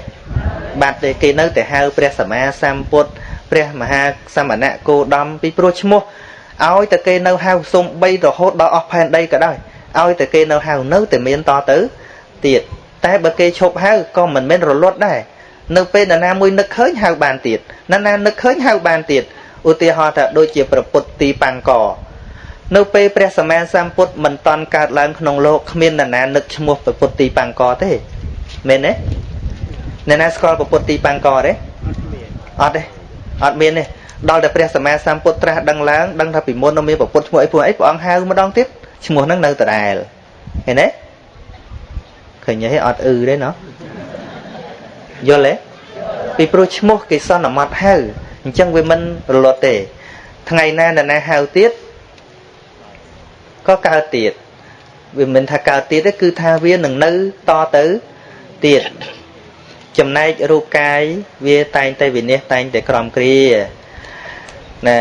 បាត់ទេគេនៅតែហៅព្រះសម្មាសម្ពុទ្ធព្រះមហាសមណៈគោដំពីព្រោះឈ្មោះឲ្យតែគេនៅហៅសំបីរហូតដល់អស់ផែនដីក៏ដោយ ឲ្យតែគេនៅហៅនៅតែមានតទៅទៀតតែបើគេឈប់ហៅក៏មិនមែនរលត់ដែរនៅពេលណានាមួយនឹកឃើញហៅបានទៀតណានានឹកឃើញហៅបានទៀតឧទាហរណ៍ថាដូចជាប្រពុតទីបាំងកនៅពេលព្រះសម្មាសម្ពុទ្ធមិនតន់កើតឡើងក្នុងលោកគ្មានណានានឹកឈ្មោះប្រពុតទីបាំងកទេមែនទេអ្នកណាស្គាល់ប្រពុតទីបាំងកទេអត់ទេអត់មានទេដល់តែព្រះសម្មាសម្ពុទ្ធត្រាស់ដឹងឡើងដឹងថាពីមុននៅមានប្រពុតឈ្មោះអីពួកអីព្រះអង្គហៅម្ដងទៀត ឈ្មោះហ្នឹងនៅដដែលឃើញទេឃើញទេអត់អឺទេណោះយល់ទេពីព្រោះឈ្មោះគេសន្មត់ហៅអញ្ចឹងវាមិនរលត់ទេ ថ្ងៃណានរណាហៅទៀតក៏កើតទៀតវាមិនថាកើតទៀតទេគឺថាវានឹងនៅតទៅទៀតចំណែករូបកាយវាតែងតែវិនិច្ឆ័យតែងតែក្រំគ្រាណា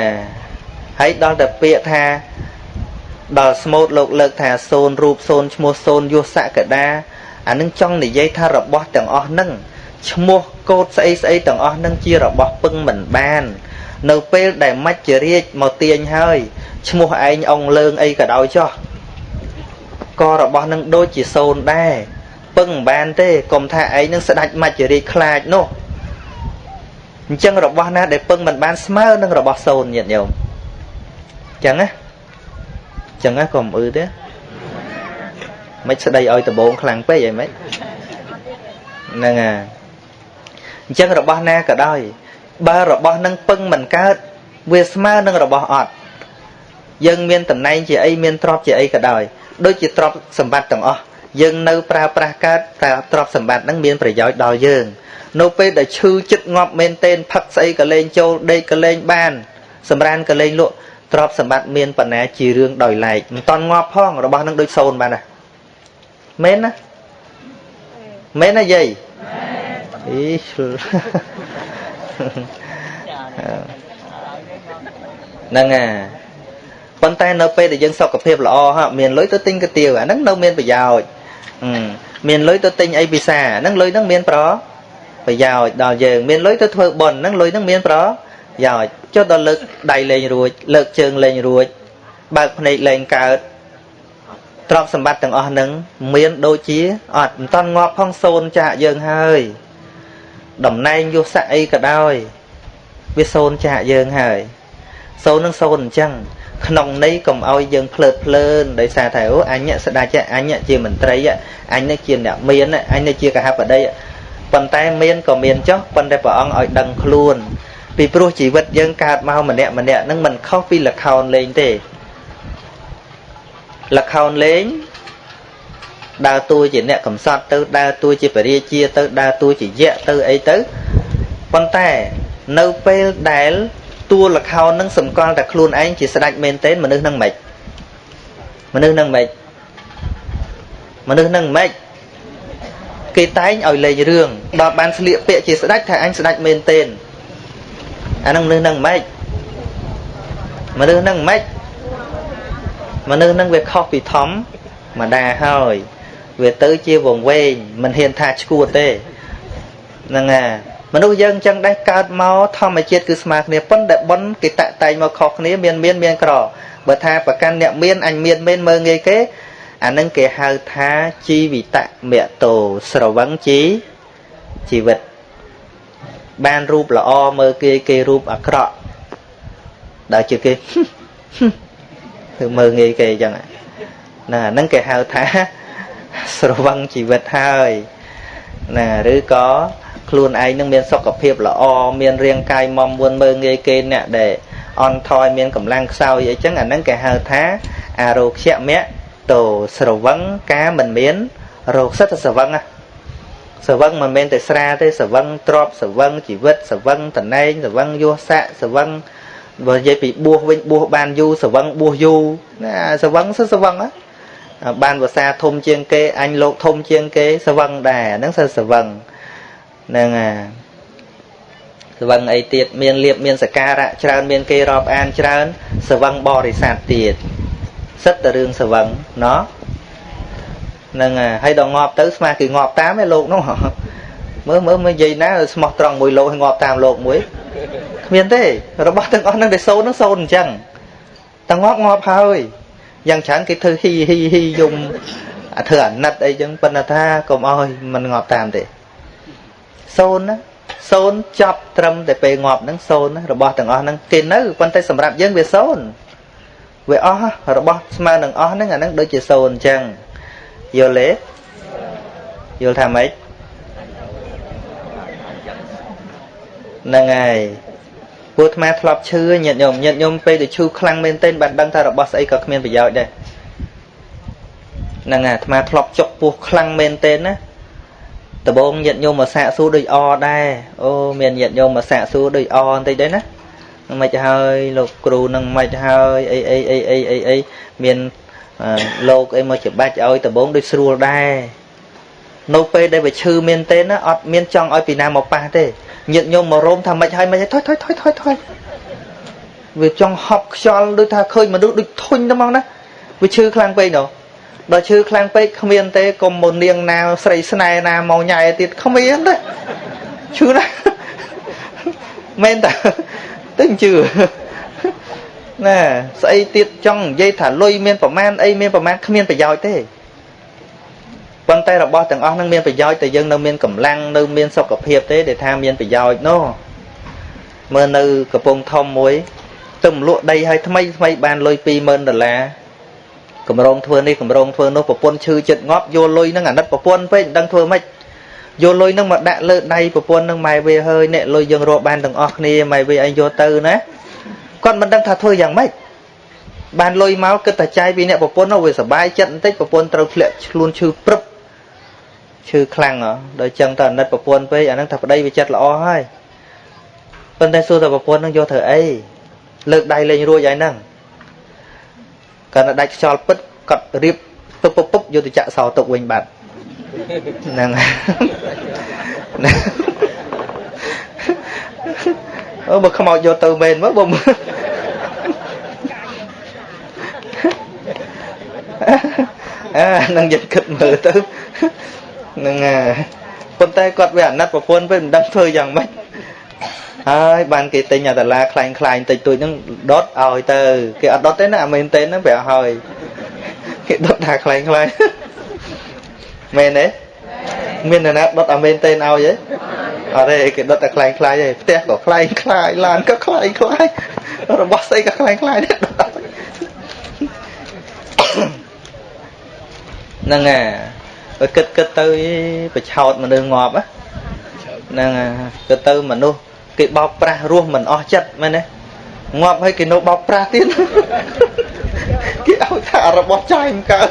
ហើយដល់តែពាក្យថា ដល់ស្មូតលោកលើកថាសូនរូបសូនឈ្មោះសូនយុសកដាអានឹងចង់និយាយថារបស់ទាំងអស់នឹងឈ្មោះកោតស្អីស្អីទាំងអស់នឹងជារបស់ពឹងមិនបាន នៅពេលដែលមច្ចរាជមកទាញហើយឈ្មោះឯងអងលើងអីក៏ដោយចោះក៏របស់នឹងដូចជាសូនដែរពឹងមិនបានទេកុំថាឯងនឹងស្ដាច់មច្ចរាជខ្លាចនោះអញ្ចឹងរបស់ណាដែលពឹងមិនបានស្មើនឹងរបស់សូនញាតិញោមអញ្ចឹងណា អញ្ចឹងណាកុំអឺទេមិនស្ដីឲ្យដបងខ្លាំងពេកអីមិនហ្នឹងហើយអញ្ចឹងរបស់ណាក៏ដោយបើរបស់នឹងពឹងមិនកើតវាស្មើនឹងរបស់អត់យើងមានតំណែងជាអីមានទ្រព្យជាអីក៏ដោយដូចជាទ្រព្យសម្បត្តិទាំងអស់យើងនៅប្រើប្រាស់កើតតែទ្រព្យសម្បត្តិហ្នឹងមានប្រយោជន៍ដល់យើង នៅពេលដែលឈឺចិត្តងាប់មែនទែនផឹកស្អីក៏លេងចូលដេកក៏លេងបាន សម្រានក៏លេងលក់ ទ្រព្យសម្បត្តិមានបណ្ណាជារឿងដោយឡែកមិនតន់ងាប់ផងរបស់នឹងដូចសូនបានណាមែនណាមែនណាយាយអីហ្នឹងអាប៉ុន្តែនៅពេលដែលយើងសុខភាពល្អហ่ะមានលុយទៅទិញកាទៀវអាហ្នឹងនៅមានប្រយោជន៍មានលុយទៅទិញអីពិសាហ្នឹងលុយហ្នឹងមានប្រប្រយោជន៍ដល់យើងមានលុយទៅធ្វើបុណ្យហ្នឹងលុយហ្នឹងមានប្រយោជ ន៍ចុះដល់លើកដៃលេងរួច លើកជើងលេងរួច បើកភ្នែកលេងកើតទ្រព្យសម្បត្តិទាំងអស់ហ្នឹងមានដូចជាអត់មិនតន់ងាប់ផងសូនចាក់យើងហើយតំណែងយុស័កអីក៏ដោយវាសូនចាក់យើងហើយសូននឹងសូនអញ្ចឹងក្នុងន័យកុំឲ្យយើងភ្លើតភ្លើនដោយសារតែអូអញស្ដាច់អញជាមន្ត្រីអញនេះជាអ្នកមានអញនេះជាកហបតីប៉ុន្តែមានក៏មានចុះប៉ុន្តែព្រះអង្គឲ្យដឹងខ្លួន ពីព្រោះជីវិតយើងកើតមកម្នាក់ម្នាក់នឹងមិនខុសពីលខោនលេងទេលខោនលេងដើរតួជាអ្នកកំសត់ទៅដើរតួជាបរិជាទៅដើរតួជាយៈទៅអីទៅប៉ុន្តែនៅពេលដែលតួលខោននឹងសម្គាល់តែខ្លួនឯងជាស្ដេចមែនទែនមនុស្សនឹងមិនមនុស្សនឹងមិនមនុស្សនឹងមិនគេតែងឲ្យលេងរឿងដល់បានស្លៀកពាក់ជាស្ដេចថាអញស្ដេចមែនទែន អានឹងមនុស្សនឹងមិនមនុស្សនឹងមិនមនុស្សនឹងវាខុសពីធម្មម្ដាហើយវាទៅជាវងវែងមិនហ៊ានថាឈួតទេហ្នឹងហើយមនុស្សយើងអញ្ចឹងដែរកើតមកធម្មជាតិគឺស្មើគ្នាប៉ុន្តែប៉ុនគេតាក់តែងមកខុសគ្នាមានមានមានក្របើថាប្រកាន់អ្នកមានអញមានមែនមើងងាយគេអានឹងគេហៅថាជីវិតមតោស្រវឹងជីជីវិត បានរូបល្អមើលគេគេរូបអាក្រក់ដល់ជាគេគឺមើលងាយគេអញ្ចឹងណាអានឹងគេហៅថាស្រវឹងជីវិតហើយណាឬក៏ខ្លួនឯងនឹងមានសុខភាពល្អមានរាងកាយមមមួនមើងងាយគេអ្នកដែលអន់ថយមានកម្លាំងខ្សោយអីចឹងអាហ្នឹងគេហៅថាអារោគ្យមៈតោស្រវឹងការមិនមានរោគសិតស្រវឹងណា ស្រវឹងមិនមែនតែស្រាទេស្រវឹងទ្របស្រវឹងជីវិតស្រវឹងតណែងស្រវឹងយោស័កស្រវឹងបើនិយាយពីបួសវិញបួសបានយូរស្រវឹងបួសយូរណាស្រវឹងសិស្រវឹងណាបានភាសាធំជាងគេអញលោកធំជាងគេស្រវឹងដែរហ្នឹងសិស្រវឹងហ្នឹងអាស្វឹងអីទៀតមានលៀបមានសការៈច្រើនមានគេរាប់អានច្រើនស្វឹងបរិស័ទទៀតសិតតែរឿងស្វឹងណោះ ហ្នឹងហើយដល់ងាប់ទៅស្មាគេងាប់តាមឯលោកនោះមើលមើលមើលនិយាយណាស្មោះត្រង់មួយលោកឲ្យងាប់តាមលោកមួយគ្មានទេរបស់ទាំងអស់ហ្នឹងដែលសូនហ្នឹងសូនអញ្ចឹងតែងាប់ងាប់ហើយយ៉ាងច្រើនគេធ្វើហ៊ីហ៊ីហ៊ីយំអាធ្វើអាណិតអីចឹងប៉ុន្តែថាកុំអោយมันងាប់តាមទេសូនណាសូនចប់ត្រឹមតែពេលងាប់ហ្នឹងសូនរបស់ទាំងអស់ហ្នឹងគេនៅប៉ុន្តែសម្រាប់យើងវាសូនវាអស់របស់ស្មើនឹងអស់ហ្នឹងអាហ្នឹងដូចជាសូនអញ្ចឹង យល់ទេយល់ថាម៉េចហ្នឹងហើយពួកអាត្មាធ្លាប់ឈឺញាតិញោមញាតិញោមពេលទៅឈឺខ្លាំងមែនទែនបានដឹងថារបស់ស្អីក៏គ្មានប្រយោជន៍ដែរហ្នឹងហើយអាត្មាធ្លាប់ចុកពោះខ្លាំងមែនទែនណាដបងញាតិញោមមកសាកសួរដូចអដែរអូមានញាតិញោមមកសាកសួរដូចអបន្តិចដែរណាមិនហើយលោកគ្រូនឹងមិនហើយអីអីអីអីអីអីមាន លោកអីមកច្បាច់ឲ្យដបងដូចស្រួលដែរនៅពេលដែលវាឈឺមែនទេណាអត់មានចង់ឲ្យពីណាមកប៉ះទេញាតិញោមមករោមថាមិនហើយមិនហើយថយថយថយថយថយវាចង់ហប់ខ្យល់ដូចថាឃើញមនុស្សដូចធុញទៅមកណាវាឈឺខ្លាំងពេកនោះដល់ឈឺខ្លាំងពេកគ្មានទេកុំមកនាងណាស្រីស្នេហ៍ណាមកញ៉ៃទៀតគ្មានទេឈឺណាស់មែនតាទៅជឿ ណាស្អីទៀតចង់និយាយថាលុយមានប្រមាណអីមានប្រមាណគ្មានប្រយោជន៍ទេប៉ុន្តែរបស់ទាំងអស់ហ្នឹងមានប្រយោជន៍តែយើងនៅមានកម្លាំងនៅមានសុខភាពទេដែលថាមានប្រយោជន៍នោះមើលនៅកំពង់ធំមួយទៅលក់ដីឲ្យថ្មីថ្មីបានលុយ20000ដុល្លារកម្រងធ្វើនេះកម្រងធ្វើនោះប្រពន្ធឈឺចិត្តងាប់យកលុយហ្នឹងអាណិតប្រពន្ធពេកមិនដឹងធ្វើម៉េចយកលុយហ្នឹងមកដាក់លើដៃប្រពន្ធហ្នឹងម៉ែវាហើយអ្នកលុយយើងរកបានទាំងអស់គ្នាម៉ែវាឯងយកទៅណា គាត់មិនដឹងថាធ្វើយ៉ាងម៉េចបានលុយមកគិតតែចាយពីអ្នកប្រពន្ធនោះវាសុបាយចិត្តបន្តិចប្រពន្ធត្រូវធ្លាក់ខ្លួនឈឺព្រឹបឈឺខ្លាំងហ៎ដល់ចឹងតអាណិតប្រពន្ធពេកអាហ្នឹងថាប្តីវាចិត្តល្អហើយប៉ុន្តែសួរតែប្រពន្ធហ្នឹងយកធ្វើអីលើកដៃលេងរួចហើយហ្នឹងគាត់ដាច់ខ្យល់ពិតគាត់រៀបពុបពុបពុបយកទៅចាក់សោទុកវិញបាត់ហ្នឹង អូបើខ្មោចយកទៅមែនមកបើអានឹងយកគិតមើលទៅហ្នឹងហើយប៉ុន្តែគាត់វាអាណិតប្រពន្ធវិញមិនដឹងធ្វើយ៉ាងម៉េចហើយបានគេទិញអាតាឡាខ្លាញ់ខ្លាញ់តិចតួចហ្នឹងដុតឲ្យទៅគេអត់ដុតទេណាអាមែនទេហ្នឹងប្រាប់ហើយគេដុតថាខ្លាញ់ខ្លាញ់មែនទេមានអ្នកណាដុតអាមែនទេឲ្យទេ អត់ទេគេដុតតែខ្លាញ់ខ្លាញ់ទេផ្ទះក៏ខ្លាញ់ខ្លាយឡានក៏ខ្លាញ់ខ្លាយរបស់ស្អីក៏ខ្លាញ់ខ្លាយដែរហ្នឹងហើយបើគិតគិតទៅប្រឆោតមនុស្សងាប់ហ្នឹងគិតទៅមនុស្សគេបោកប្រាស់រស់មិនអស់ចិត្តមែនទេងាប់ហើយគេនៅបោកប្រាស់ទៀតគេឲ្យថារបស់ចាយមិនកើត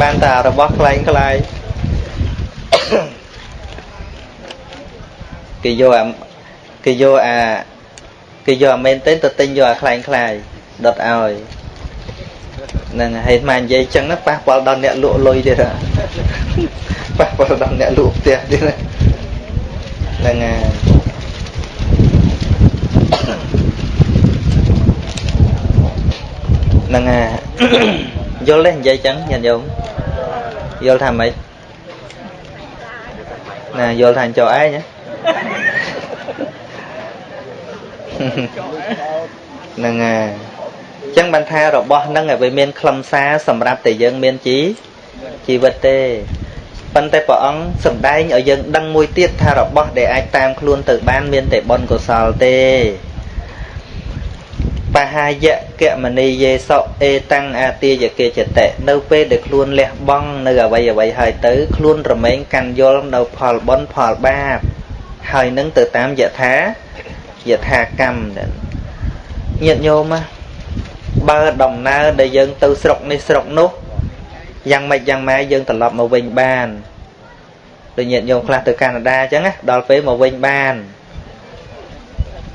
បានតែរបស់ខ្លែងខ្លាយ គេយកអាគេយកអាគេយកអាមែនទេទៅទិញយកអាខ្លែងខ្លាយដុតឲ្យហ្នឹងហើយស្មាននិយាយចឹងណាប៉ះពាល់ដល់អ្នកលក់លុយទៀតប៉ះពាល់ដល់អ្នកលក់ផ្ទះទៀតហ្នឹងហើយហ្នឹងហើយយល់ទេនិយាយចឹងញាតិញោមយល់ថាម៉េចណាយល់ថាចោឯង ហ្នឹងហើយចឹងបានថារបស់ហ្នឹងឲ្យវាមានខ្លឹមសារសម្រាប់តែយើងមានជីជីវិតទេប៉ុន្តែព្រះអង្គសំដែងឲ្យយើងដឹងមួយទៀតថារបស់ដែលអាចតាមខ្លួនទៅបានមានតែបុណ្យកុសលទេបហាយកមនីយេសោអេតាំងអាទាយកេចតិនៅពេលដែលខ្លួនលះបង់នៅអវ័យអវ័យហើយទៅ ខ្លួនរមែងកាន់យល់នៅផលបុណ្យផលបាប ហើយនឹងទៅតាមយថាយថាកម្មញាតិញោមណាបើដំណើរដែលយើងទៅស្រុកនេះស្រុកនោះយ៉ាងម៉េចយ៉ាងម៉ែយើងត្រឡប់មកវិញបានដូចញាតិញោមខ្លះទៅកាណាដាអញ្ចឹងណាដល់ពេលមកវិញបាន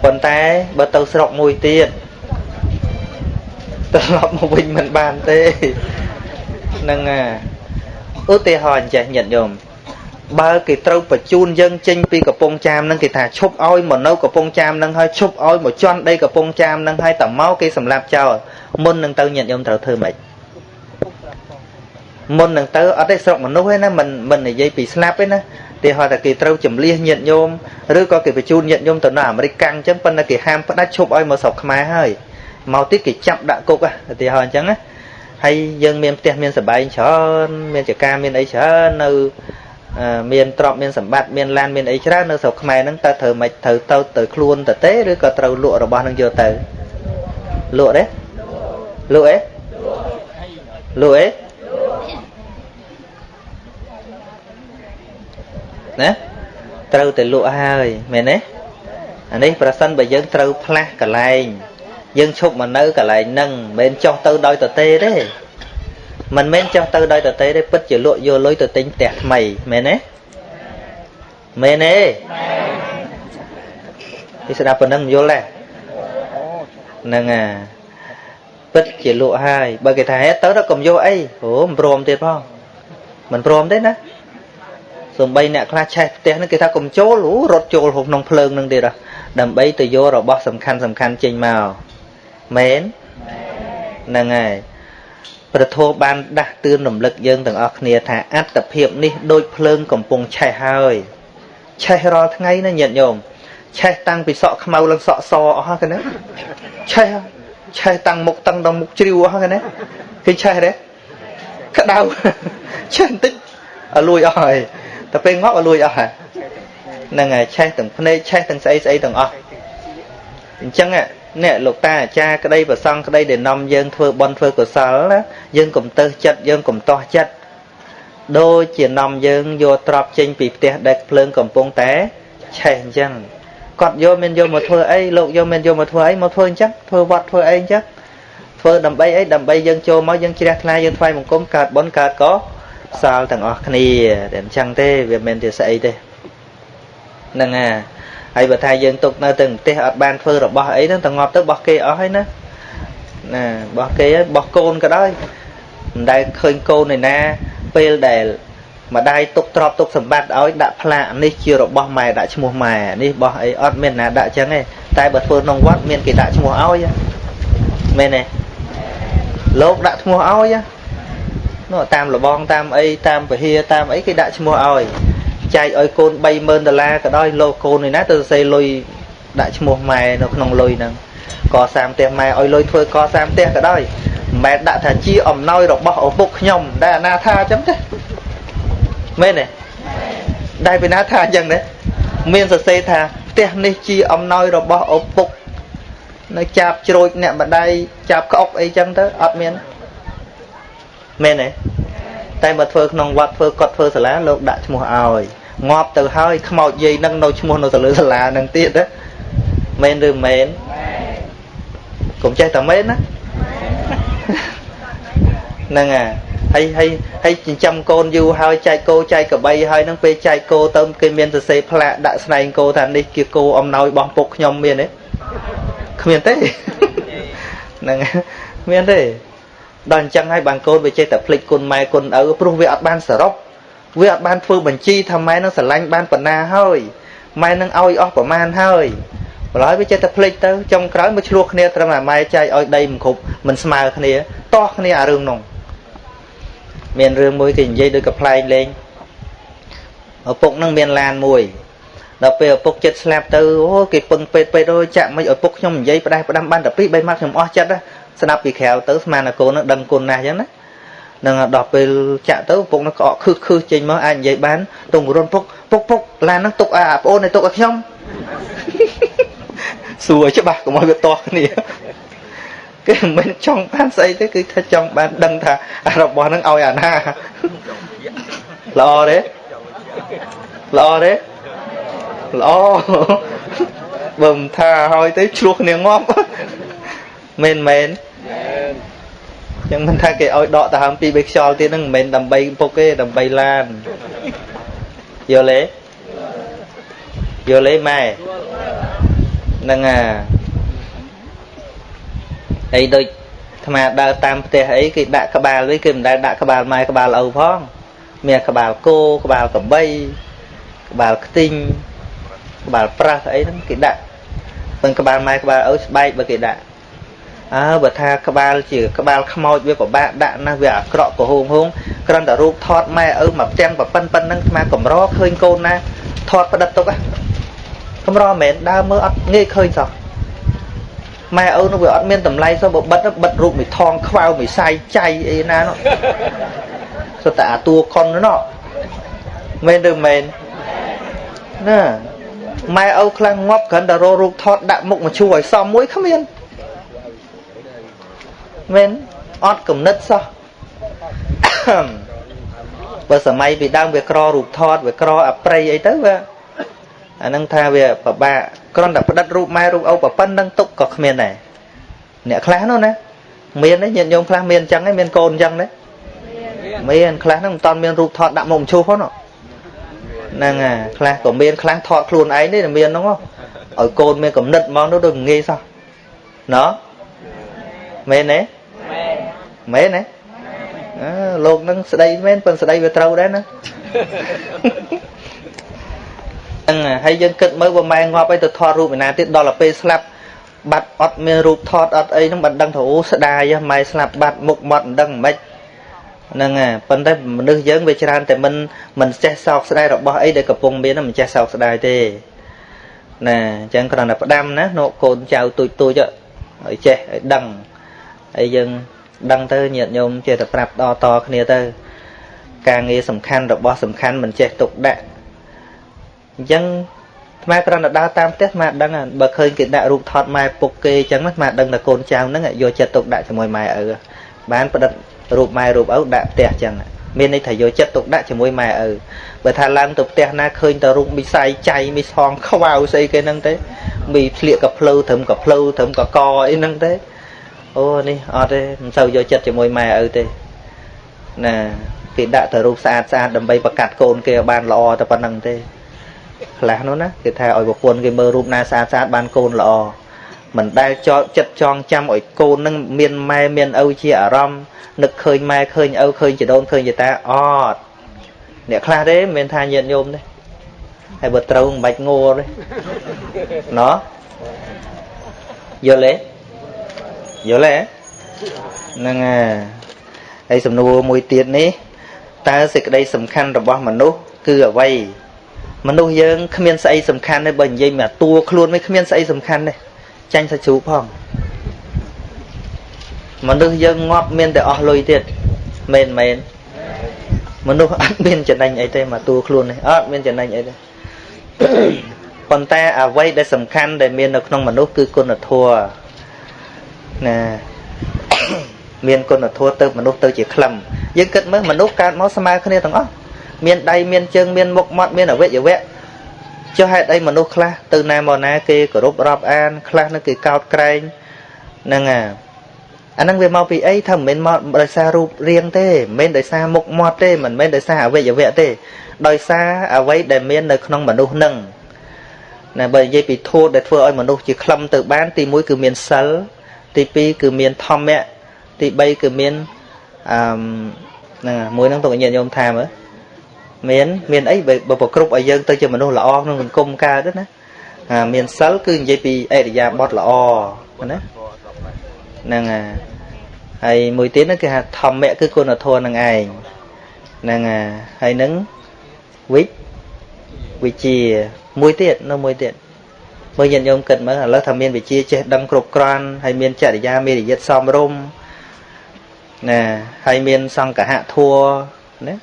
ប៉ុន្តែបើទៅស្រុកមួយទៀតត្រឡប់មកវិញមិនបានទេនឹងឧទាហរណ៍អញ្ចេះញាតិញោម បើគេត្រូវបញ្ជូនយើងចេញពីកំពង់ចាមនឹងគេថាឈប់ឲ្យមកនៅកំពង់ចាមនឹងហើយឈប់ឲ្យមកជន់ដីកំពង់ចាមនឹងហើយតមកគេសម្លាប់ចោលមុននឹងទៅញាតិញោមត្រូវធ្វើម៉េចមុននឹងទៅអត់ទេស្រុកមនុស្សទេណាមិនមិននិយាយពីស្លាប់ទេណាទីហោថាគេត្រូវចម្លៀសញាតញោមឬក៏គេបញ្ជូនញាតញោមទៅនៅអាមេរិកកាំងអញ្ចឹងប៉ុន្តែគេហាមផ្ដាច់ឈប់ឲ្យមកស្រុកខ្មែរហើយមកទៀតគេចាប់ដាក់គុកឧទាហរណ៍អញ្ចឹងណាហើយយើងមានផ្ទះមានសបាយច្រើនមានចការមានអីច្រើននៅ មានទ្រព្យមានសម្បត្តិមានឡានមានអីច្រើននៅស្រុកខ្មែរហ្នឹងតើត្រូវមិនត្រូវទៅទៅខ្លួនទៅទេឬក៏ត្រូវលក់របស់ហ្នឹងយកទៅលក់ទេលក់អីលក់អីណាត្រូវតែលក់ហើយមែនទេអានេះប្រសិនបើយើងត្រូវផ្លាស់កន្លែងយើងឈប់មកនៅកន្លែងហ្នឹងមិនមែនចុះទៅដោយតទេទេ មិនមែនចុះទៅដោយតទេទេពិតជាលក់យកលុយទៅទិញផ្ទះថ្មីមែនទេមែនទេទីស្ដាប់ប៉ុណ្ណឹងយល់ទេហ្នឹងអាពិតជាលក់ហើយបើគេថាហេតុទៅទៅកុំយកអីអូមិនព្រមទៀតផងមិនព្រមទេណាសំបីអ្នកខ្លះឆេះផ្ទះហ្នឹងគេថាកុំចូលអូរត់ចូលក្នុងភ្លើងហ្នឹងទៀតដើម្បីទៅយករបស់សំខាន់សំខាន់ចេញមកមែនហ្នឹងហើយ ព្រះធម៌បានដាស់តឿនរំលឹកយើងទាំងអស់គ្នាថាអត្តភាពនេះដូចភ្លើងកំពុងឆេះហើយឆេះរាល់ថ្ងៃណាញាតិញោមឆេះតាំងពីសក់ខ្មៅឡើងសក់សអស់ហ្នឹងណាឆេះឆេះតាំងមុខតាំងដល់មុខជ្រាវអស់ហ្នឹងណាគេឆេះទេក្តៅឆេះបន្តិចឲ្យលួយអស់ហើយតែពេលងាប់ឲ្យលួយអស់ហើយហ្នឹងហើយឆេះទាំងភ្នែកឆេះទាំងស្អីស្អីទាំងអស់អញ្ចឹង អ្នកលោកតាអាចារ្យក្តីប្រសងក្តីដែលនាំយើងធ្វើបន់ធ្វើកុសលណាយើងកុំទៅចិត្តយើងកុំតោះចិត្តដូចជានាំយើងយកទ្របចេញពីផ្ទះដែលភ្លើងកំពុងតែឆេះអញ្ចឹងគាត់យកមានយកមកធ្វើអីលោកយកមានយកមកធ្វើអីមកធ្វើអញ្ចឹងធ្វើវត្តធ្វើអីអញ្ចឹងធ្វើដើម្បីអីដើម្បីយើងចូលមកយើងជ្រះថ្លាយើងថ្វាយបង្គំកើតបុណ្យកើតកុសលទាំងអស់គ្នាតែអញ្ចឹងទេវាមិនមែនជាស្អីទេហ្នឹងហើយ ហើយបើថាយើងទុកនៅទៅប្រទេសអត់បានធ្វើរបស់អីហ្នឹងតងាប់ទៅបោះគេអស់ហើយណាណាបោះគេហើយបោះកូនក៏ដោយមិនដែលឃើញកូនឯណាពេលដែលម្ដាយទុកទ្រព្យទុកសម្បត្តិឲ្យដាក់ផ្លាកនេះជារបស់ម៉ែដាក់ឈ្មោះម៉ែនេះបោះអីអត់មានណាដាក់ចឹងទេតែបើធ្វើក្នុងវត្តមានគេដាក់ឈ្មោះឲ្យមែនទេលោកដាក់ឈ្មោះឲ្យនោះតាមលបងតាមអីតាមពហិតាមអីគេដាក់ឈ្មោះឲ្យ ចែកឲ្យកូន30000ដុល្លារក៏ដោយលោកកូននេះណាទៅសរសេរលុយដាក់ឈ្មោះម៉ែនៅក្នុងលុយហ្នឹងកសាងផ្ទះម៉ែឲ្យលុយធ្វើកសាងផ្ទះក៏ដោយមិនមែនដាក់ថាជាអំណោយរបស់ឪពុកខ្ញុំដែលអាណាថាអញ្ចឹងទេមែនទេដែលពីណាថាអញ្ចឹងទេមានសរសេរថាផ្ទះនេះជាអំណោយរបស់ឪពុកនៅចាប់ជ្រួចអ្នកម្ដាយចាប់ក្អុកអីចឹងទៅអត់មានមែនទេ តែបើធ្វើក្នុងវត្តធ្វើកត់ធ្វើសាលាលោកដាក់ឈ្មោះឲ្យងាប់ទៅហើយខ្មោចយាយនឹងនៅឈ្មោះនៅទៅលើសាលានឹងទៀតណាមែនឬមែនកុំចេះតែមែនណាហ្នឹងហើយហើយហើយចិញ្ចឹមកូនយូរហើយចែកគោចែកក្របីហើយនឹងពេលចែកគោទៅគេមានសរសេរផ្លាកដាក់ស្នែងគោថានេះជាគោអំណោយរបស់ពុកខ្ញុំមានទេគ្មានទេហ្នឹងមានទេ ដល់អញ្ចឹងហើយបានកូនវាចេះតែភ្លេចគុណម៉ែគុណឪព្រោះវាអត់បានសរុបវាអត់បានធ្វើបញ្ជីថាម៉ែនឹងស្រឡាញ់បានប៉ុណ្ណាហើយម៉ែនឹងឲ្យអស់ប្រមាណហើយម្ល៉េះវាចេះតែភ្លេចទៅចុងក្រោយមកឆ្លោះគ្នាត្រឹមតែម៉ែចែកឲ្យដីមិនគ្រប់មិនស្មើគ្នាតោះគ្នាអារឿងនោះមានរឿងមួយគេនិយាយដូចកំ pl ែងលេងឪពុកនឹងមានឡានមួយដល់ពេលឪពុកចិត្តស្លាប់ទៅអូគេពឹងពេទ្យពេទ្យអូចាក់មិនឪពុកខ្ញុំនិយាយផ្ដាស់ផ្ដាំបានតែពីរបីម៉ាត់ខ្ញុំអស់ចិត្ត ស្ដាប់ពីក្រៅទៅស្មានតែកូននឹងដឹងគុណណាស់អញ្ចឹងណានឹងដល់ពេលចាក់ទៅពុកនឹងក្អកខឹសខឹសចេញមកអាចនិយាយបានទងរុនពុកពុកពុកឡានហ្នឹងទុកឲ្យប្អូនឲ្យទុកឲ្យខ្ញុំសួរច្បាស់កុំឲ្យវាទាស់គ្នាគេមិនមែនចង់បានស្អីទេគឺថាចង់បានដឹងថារបស់ហ្នឹងឲ្យអាណាល្អទេល្អទេល្អបើមិនថាឲ្យទៅឆ្លោះគ្នាងាប់ មែនមែនចឹងមិនថាគេឲ្យដកដង្ហើមពីរបីខ្យល់ទៀតហ្នឹងមិនមែនដើម្បីពុកទេដើម្បីឡានយល់ទេយល់ទេម៉ែហ្នឹងអាអីដូចអាត្មាដើរតាមផ្ទះអីគេដាក់ក្បាលវិញគេមិនដែលដាក់ក្បាលម៉ែក្បាលឪផងមានក្បាលគោក្បាលក្របីក្បាលខ្ទីងក្បាលប្រាស់អីហ្នឹងគេដាក់ពឹងក្បាលម៉ែក្បាលឪស្បែកបើគេដាក់ អើបើថាក្បាលជាក្បាលខ្មោចវាពិបាកដាក់ណាស់វាអាក្រក់ក៏ហួងហួងគ្រាន់តែរូបថតម៉ែឪមកផ្ទាំងប៉ប៉ិនប៉ិនហ្នឹងស្មាកំរឃើញកូនណាថតផ្ដិតទុកកំរមែនដើរមើលអត់ងាយឃើញសោះម៉ែឪនោះវាអត់មានតម្លៃសោះបើបិទបិទរូបមីថងខ្វៅមីសាយចៃអីណានោះសុទ្ធតែអាតួខុននោះមែនឬមែនណាម៉ែឪខ្លាំងងាប់គ្រាន់តែរករូបថតដាក់មុខមកជួឲ្យសមមួយគ្មាន មែនអត់គំនិតសោះបើសម័យពីដើមវាក្ររូបថតវាក្រអប្រៃអីទៅវាអានឹងថាវាពិបាកគ្រាន់តែផ្ដិតរូបម៉ែរូបឪប្រប៉ុណ្្នឹងទុកក៏គ្មានដែរអ្នកខ្លះនោះណាមានទេញាតិញោមខ្លះមានអញ្ចឹងឯងមានកូនអញ្ចឹងទេមានខ្លះហ្នឹងមិនតាន់មានរូបថតដាក់មុខមឈូសផងហ្នឹងហើយខ្លះក៏មានខ្លះថតខ្លួនឯងទេមានហ្នឹងឲ្យកូនមានកំណត់ហ្មងនោះដូចងាយសោះណ៎មែនទេ មែនមែនទេអើលោកនឹងស្ដីមែនប៉ុន្តែស្ដីវាត្រូវដែរណាហ្នឹងហើយយើងគិតមើលបើម៉ែងាប់អីទៅថតរូបឯណាទៀតដល់ទៅពេលស្លាប់បាត់អត់មានរូបថតអត់អីហ្នឹងមិនដឹងថាអូស្ដាយម៉ែស្លាប់បាត់មុខមាត់មិនដឹងមិនហ្នឹងហើយប៉ុន្តែមនុស្សយើងវាច្រើនតែមិនមិនចេះសោកស្ដាយរបស់អីដែលកំពុងមានមិនចេះសោកស្ដាយទេណាអញ្ចឹងគ្រាន់តែផ្ដាំណានោះកូនចៅទូចទូចឲ្យចេះឲ្យដឹងហើយយើង ដឹងទៅញាតិញោមចេះតែប្រាប់តតគ្នាទៅ ការងារសំខាន់របស់សំខាន់មិនចេះទុកដាក់អញ្ចឹងថ្មគ្រាន់តែដើរតាមផ្ទះថ្មដឹងបើឃើញគេដាក់រូបថតម៉ែពុកគេអញ្ចឹងថ្មដឹងតែកូនចៅហ្នឹងយកចិត្តទុកដាក់ជាមួយម៉ែឪបានប្រឌិតរូបម៉ែរូបឪដាក់ផ្ទះអញ្ចឹងមានន័យថាយកចិត្តទុកដាក់ជាមួយម៉ែឪបើថាឡើងទៅផ្ទះណាឃើញតែរូបមីសាយចៃមីសងខ្វៅស្អីគេហ្នឹងទេមីធ្លៀកកភ្លៅត្រឹមកភ្លៅត្រឹមកកអីហ្នឹងទេ អូនេះអត់ទេមិនសូវយកចិត្តជាមួយម៉ែឪទេណាគេដាក់តែរូបស្អាតស្អាតដើម្បីប្រកាសកូនគេឲ្យបានល្អតែប៉ុណ្្នឹងទេខ្លះនោះណាគេថាឲ្យប្រពន្ធគេមើលរូបណាស្អាតស្អាតបានកូនល្អមិនដែលចោលចិត្តចងចាំឲ្យកូននឹងមានម៉ែមានឪជាអារម្មណ៍នឹកឃើញម៉ែឃើញឪឃើញជីដូនឃើញជីតាអត់អ្នកខ្លះទេមិនមែនថាញាតិញោមទេហើយបើត្រូវមិនបាច់ងល់ទេណោះយល់ទេ យល់ទេហ្នឹងហើយសំណួរមួយទៀតនេះតើសេចក្តីសំខាន់របស់មនុស្សគឺអ្វីមនុស្សយើងគ្មានស្អីសំខាន់ទេបើនិយាយមកតួខ្លួនមិនគ្មានស្អីសំខាន់ទេចាញ់សាច់ជ្រូកផងមនុស្សយើងងាប់មានតែអស់លុយទៀតមែនមែនមនុស្សអត់មានចំណេញអីទេមកតួខ្លួននេះអត់មានចំណេញអីទេប៉ុន្តែអ្វីដែលសំខាន់ដែលមាននៅក្នុងមនុស្សគឺគុណធម៌ ណាមានគុណធម៌ទៅមនុស្សទៅជាក្លឹមយើងគិតមើលមនុស្សកើតមកស្មើគ្នាទាំងអស់មានដៃមានជើងមានមុខមាត់មានអវយវៈចុះហេតុអីមនុស្សខ្លះទៅណាមកណាគេគោរពរាប់អាន ខ្លះនឹងគេកោតក្រែងហ្នឹងអាអាហ្នឹងវាមកពីអីថាមិនមែនមកដោយសាររូបរាងទេមិនមែនដោយសារមុខមាត់ទេមិនមែនដោយសារអវយវៈទេ ដោយសារអ្វីដែលមាននៅក្នុងមនុស្សនឹងណាបើនិយាយពីធម៌ដែលធ្វើឲ្យមនុស្សជាក្លឹមទៅបានទី1គឺមានសិល ទី2គឺមានធម្មៈទី3គឺមានអឺហ្នឹងមួយហ្នឹងទុកញាតិញោមថាមើលមានមានអីបើប្រគ្រប់ឲ្យយើងទៅជាមនុស្សល្អក្នុងសង្គមកើតទៅណាមានសិលគឺនិយាយពីអរិយាបថល្អណាហ្នឹងហើយមួយទៀតហ្នឹងគេហៅធម្មៈគឺគុណធម៌នឹងឯងហ្នឹងហើយនឹងវិវិជាមួយទៀតនៅមួយទៀត មើលញាតិញោមគិតមើលឥឡូវថាមានវិជាចេះដឹងគ្រប់គ្រាន់ហើយមានចរិយាមេរយិតសមរម្យណាហើយមានសង្កហធัวណា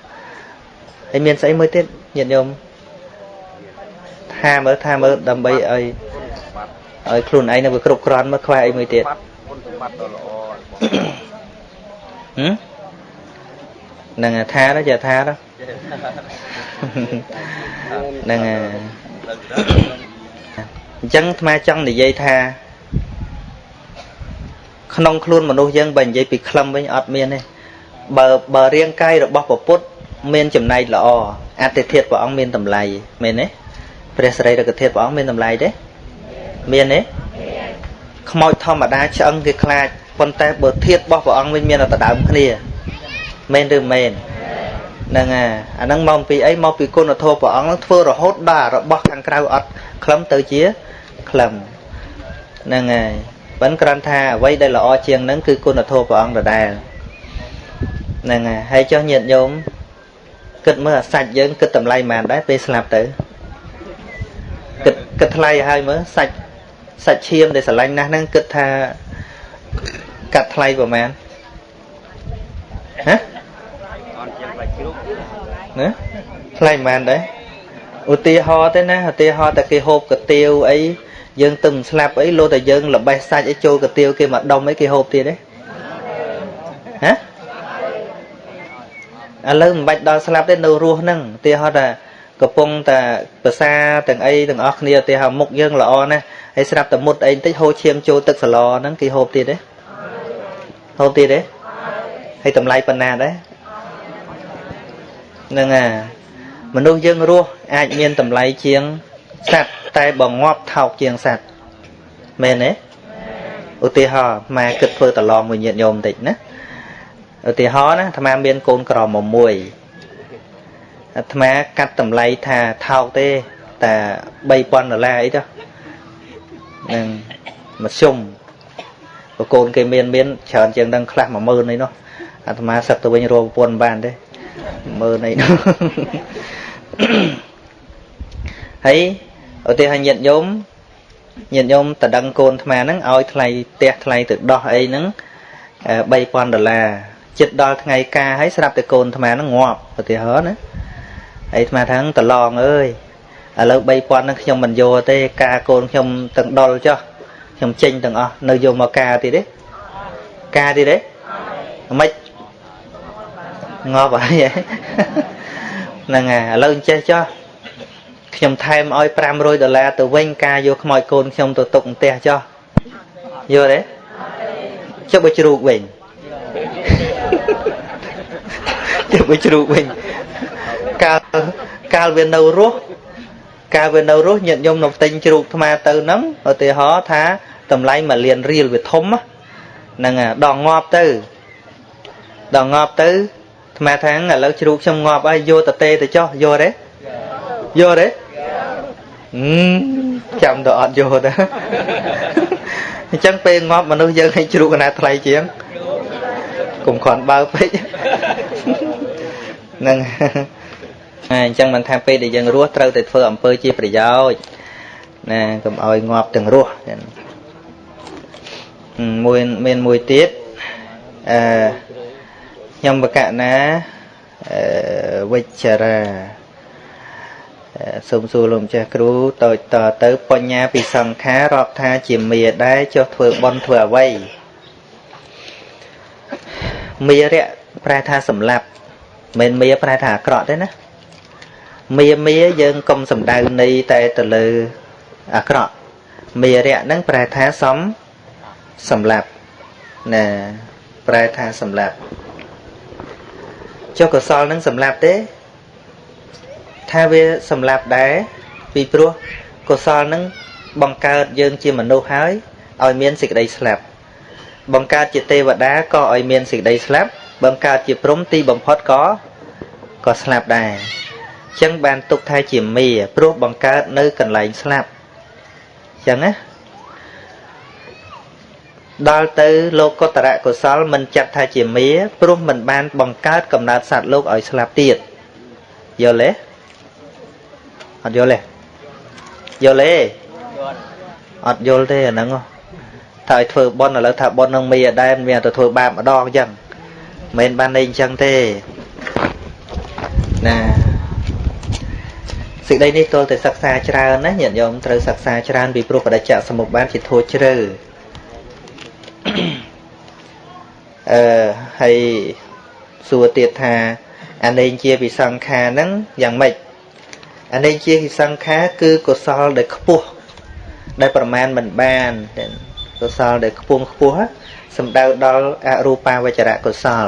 ហើយមានស្អីមួយទៀតញាតិញោមថាមើលថាមើលដើម្បីឲ្យឲ្យខ្លួនឯងនៅវាគ្រប់គ្រាន់មើលខ្វះអីមួយទៀតគុណសម្បត្តិដ៏ល្អហឹមនឹងថាទៅចេះថាទៅនឹង អញ្ចឹងអាត្មាចង់និយាយថាក្នុងខ្លួនមនុស្សយើងបើនិយាយពីខ្លឹមវិញអត់មានទេបើបើរាងកាយរបស់ពពុទ្ធមានចំណែកល្អអតិធិធព្រះអង្គមានតម្លៃមែនទេព្រះសរីរកធាតុព្រះអង្គមានតម្លៃទេមានទេខ្មោចធម្មតាឆ្អឹងគេខ្លាចប៉ុន្តែបើធាតុរបស់ព្រះអង្គវិញមានតែដើមគ្នាមែនឬមែនហ្នឹងអាអាហ្នឹងមកពីអីមកពីគុណធម៌ព្រះអង្គធ្វើរហូតដល់របស់ខាងក្រៅអត់ខ្លឹមទៅជា ខ្លឹមហ្នឹងហើយប៉ុន្តែគ្រាន់ថាអ្វីដែលល្អជាងហ្នឹងគឺគុណធម៌ព្រះអង្គដដែលហ្នឹងហើយហើយចុះញាតិញោមគិតមើលអាសាច់យើងគិតតម្លៃប៉ុន្មានដែរពេលស្លាប់ទៅគិតគិតថ្លៃហើយមើលសាច់សាច់ឈាមដែលស្រឡាញ់ណាស់ហ្នឹងគិតថាកាត់ថ្លៃប្រហែលហ៎អត់ជាងបាច់ជ្រូកណាថ្លៃប៉ុន្មានដែរឧទាហរណ៍ទេណាឧទាហរណ៍តែគេហូបកាទៀវអី យើងទៅស្លាប់អីលោតែយើងល្បេះសាច់អីចូលកាទៀវគេមកដុំអីគេហូបទៀតទេហ៎ឥឡូវមិនបាច់ដល់ស្លាប់ទេនៅរស់ហ្នឹងឧទាហរណ៍ថាកំពុងតែភាសាទាំងអីទាំងអស់គ្នាឧទាហរណ៍មុខយើងល្អណាស់ហើយស្រាប់តែមុតអីបន្តិចហូរឈាមចូលទឹកសឡហ្នឹងគេហូបទៀតទេហូបទៀតទេហើយតម្លៃប៉ុណ្ណាដែរហ្នឹងអាមនុស្សយើងរស់អាចមានតម្លៃជាង សត្វតែបើងាប់ថោកជាងសត្វមែនទេឧទាហរណ៍ម៉ែគិតធ្វើតឡងមួយញាតញោមបន្តិចណាឧទាហរណ៍ណាអាត្មាមានកូនក្រមុំមួយអាត្មាកាត់តម្លៃថាថោកទេតែ3000ដុល្លារអីទៅនឹងមធ្យមប្រកូនគេមានមានច្រើនជាងនឹងខ្លះ10000អីនោះអាត្មាសឹកទៅវិញរកប្រពន្ធបានទេ10000អីនោះហើយ ឧទាហរណ៍ញាតិញោមញាតិញោមតដឹងកូនអាត្មាហ្នឹងឲ្យថ្លៃផ្ទះថ្លៃទៅដោះអីហ្នឹង3000ដុល្លារចិត្តដល់ថ្ងៃការហើយស្រាប់តែកូនអាត្មាហ្នឹងងាប់ឧទាហរណ៍ណាហើយអាត្មាថាតឡងអើយឥឡូវ3000ហ្នឹងខ្ញុំមិនយកទេការកូនខ្ញុំទាំងដុលចុះខ្ញុំចេញទាំងអស់នៅយកមកការទៀតទេការទៀតទេមិនងាប់ហើយហ្នឹងហើយឥឡូវអញ្ចេះចុះ ខ្ញុំថែមឲ្យ500ដុល្លារទៅវិញការយកខ្មោចកូនខ្ញុំទៅទុកផ្ទះចុះយល់ទេចុះបើជ្រូកវិញចុះបើជ្រូកវិញកាលកាលវានៅរស់កាលវានៅរស់ញាតិញោមនៅផ្ទៃជ្រូកថ្មទៅហ្នឹងឧទាហរណ៍ថាតម្លៃមួយលានរៀលវាធំហ្នឹងដងងាប់ទៅដងងាប់ទៅថ្មថាឥឡូវជ្រូកខ្ញុំងាប់ហើយយកតទេទៅចុះយកទេ យកទេចាំទៅអត់យកទៅអញ្ចឹងពេលងាប់មនុស្សយើងឲ្យជ្រូកកណាថ្លៃជាងកុំគ្រាន់បើពេកហ្នឹងអញ្ចឹងមិនថាពេលដែលយើងរស់ត្រូវតែធ្វើអំពើជាប្រយោជន៍ណាកុំឲ្យងាប់ទាំងរស់មួយមានមួយទៀតអឺខ្ញុំបកណាអឺវិចារា សូមសួរលោកម្ចាស់គ្រូតូចតទៅបញ្ញាពីសង្ខាររាប់ថាជាមាដែរចុះធ្វើបន់ធ្វើអ្វីមារៈប្រែថាសម្លាប់មិនមាប្រែថាអាក្រក់ទេណាមាមាយើងកុំសំដៅនៃតែទៅលើអាក្រក់មារៈហ្នឹងប្រែថាសំសម្លាប់ណាប្រែថាសម្លាប់ចុះកុសលនឹងសម្លាប់ទេ ថាវាសម្លាប់ដែរពីព្រោះកុសលនឹងបង្កើតយើងជាមនុស្សហើយឲ្យមានសេចក្តីស្លាប់បង្កើតជាទេវតាក៏ឲ្យមានសេចក្តីស្លាប់បង្កើតជាព្រំទីបំផុតក៏ក៏ស្លាប់ដែរអញ្ចឹងបានទុកថាជាមេព្រោះបង្កើតនៅកន្លែងស្លាប់អញ្ចឹងណាដល់ទៅលោកុត្តរកុសលមិនចាត់ថាជាមេព្រោះមិនបានបង្កើតកំណើតសត្វលោកឲ្យស្លាប់ទៀតយល់ទេ អត់យល់ទេយល់ទេអត់យល់ទេអាហ្នឹងថាឲ្យធ្វើបន់ឥឡូវថាបន់នឹងមីអដែនមានទៅធ្វើបាបម្ដងអញ្ចឹងមិនបានន័យអញ្ចឹងទេណាសេចក្តីនេះទល់តែសិក្សាច្រើនណាញាតិញោមត្រូវសិក្សាច្រើនពីព្រោះបដិច្ចសមុពបានជាធូរជ្រៅអឺហើយសួរទៀតថាអានេះជាវិសង្ខារហ្នឹងយ៉ាងម៉េច អានេះជាវិសង្ខារគឺកុសលដែលខ្ពស់ដែលប្រមាណមិនបានកុសលដែលខ្ពង់ខ្ពស់សំដៅដល់អរូបាវចរៈកុសល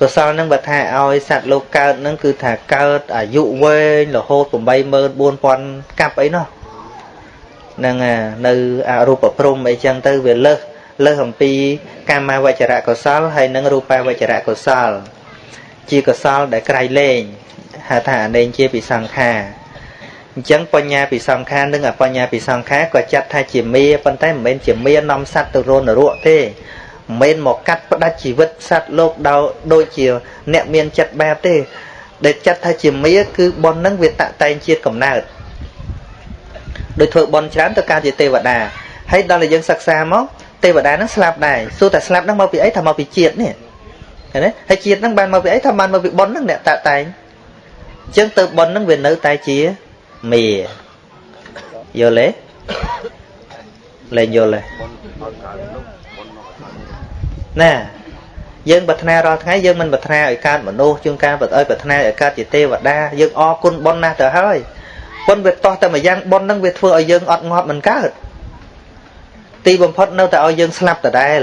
កុសលនឹងបើថាឲ្យសត្វលោកកើតនឹងគឺថាកើតអាយុវែងរហូត84000កាប់អីនោះនឹងនៅអរូបព្រំអីចឹងទៅវាលើសលើសអំពីកាមាវចរៈកុសលហើយនិងរូបាវចរៈកុសល ជាកុសលដែលក្រៃលែង ហៅថាអនេញជាពិសង្ខាអអញ្ចឹងបញ្ញាពិសង្ខារនិងអបញ្ញាពិសង្ខារក៏ចាត់ថាជាមេប៉ុន្តែមិនមែនជាមេនាំសត្វទៅរនរកទេមិនមែនមកកាត់ផ្ដាច់ជីវិតសត្វលោកដោយដូចជាអ្នកមានចិត្តបែបទេ ដែលចាត់ថាជាមេគឺប៉ុននឹងវាតាក់តែងជាតិកំណើតដោយធ្វើប៉ុនច្រើនទៅកើតជាទេវតាហើយដល់តែយើងសិក្សាមកទេវតានឹងស្លាប់ដែរសួរតែស្លាប់នឹងមកពីអីថាមកពីជាតិនេះឃើញទេហើយជាតិនឹងបានមកពីអីថាបានមកពីប៉ុននឹងអ្នកតាក់តែងអញ្ចឹងទៅប៉ុននឹងវានៅតែជាមេយល់ទេលែងយល់ទេណាយើងប្រាថ្នារាល់ថ្ងៃយើងមិនប្រាថ្នាឲ្យកើតមនុស្សជាងការឲ្យប្រាថ្នាឲ្យកើតជាទេវតាយើងអរគុណប៉ុនណាស់ទៅហើយប៉ុនវាតោះតែមួយយ៉ាងប៉ុននឹងវាធ្វើឲ្យយើងអត់ងាប់មិនកើតទីបំផុតនៅតែឲ្យយើងស្លាប់ដដែល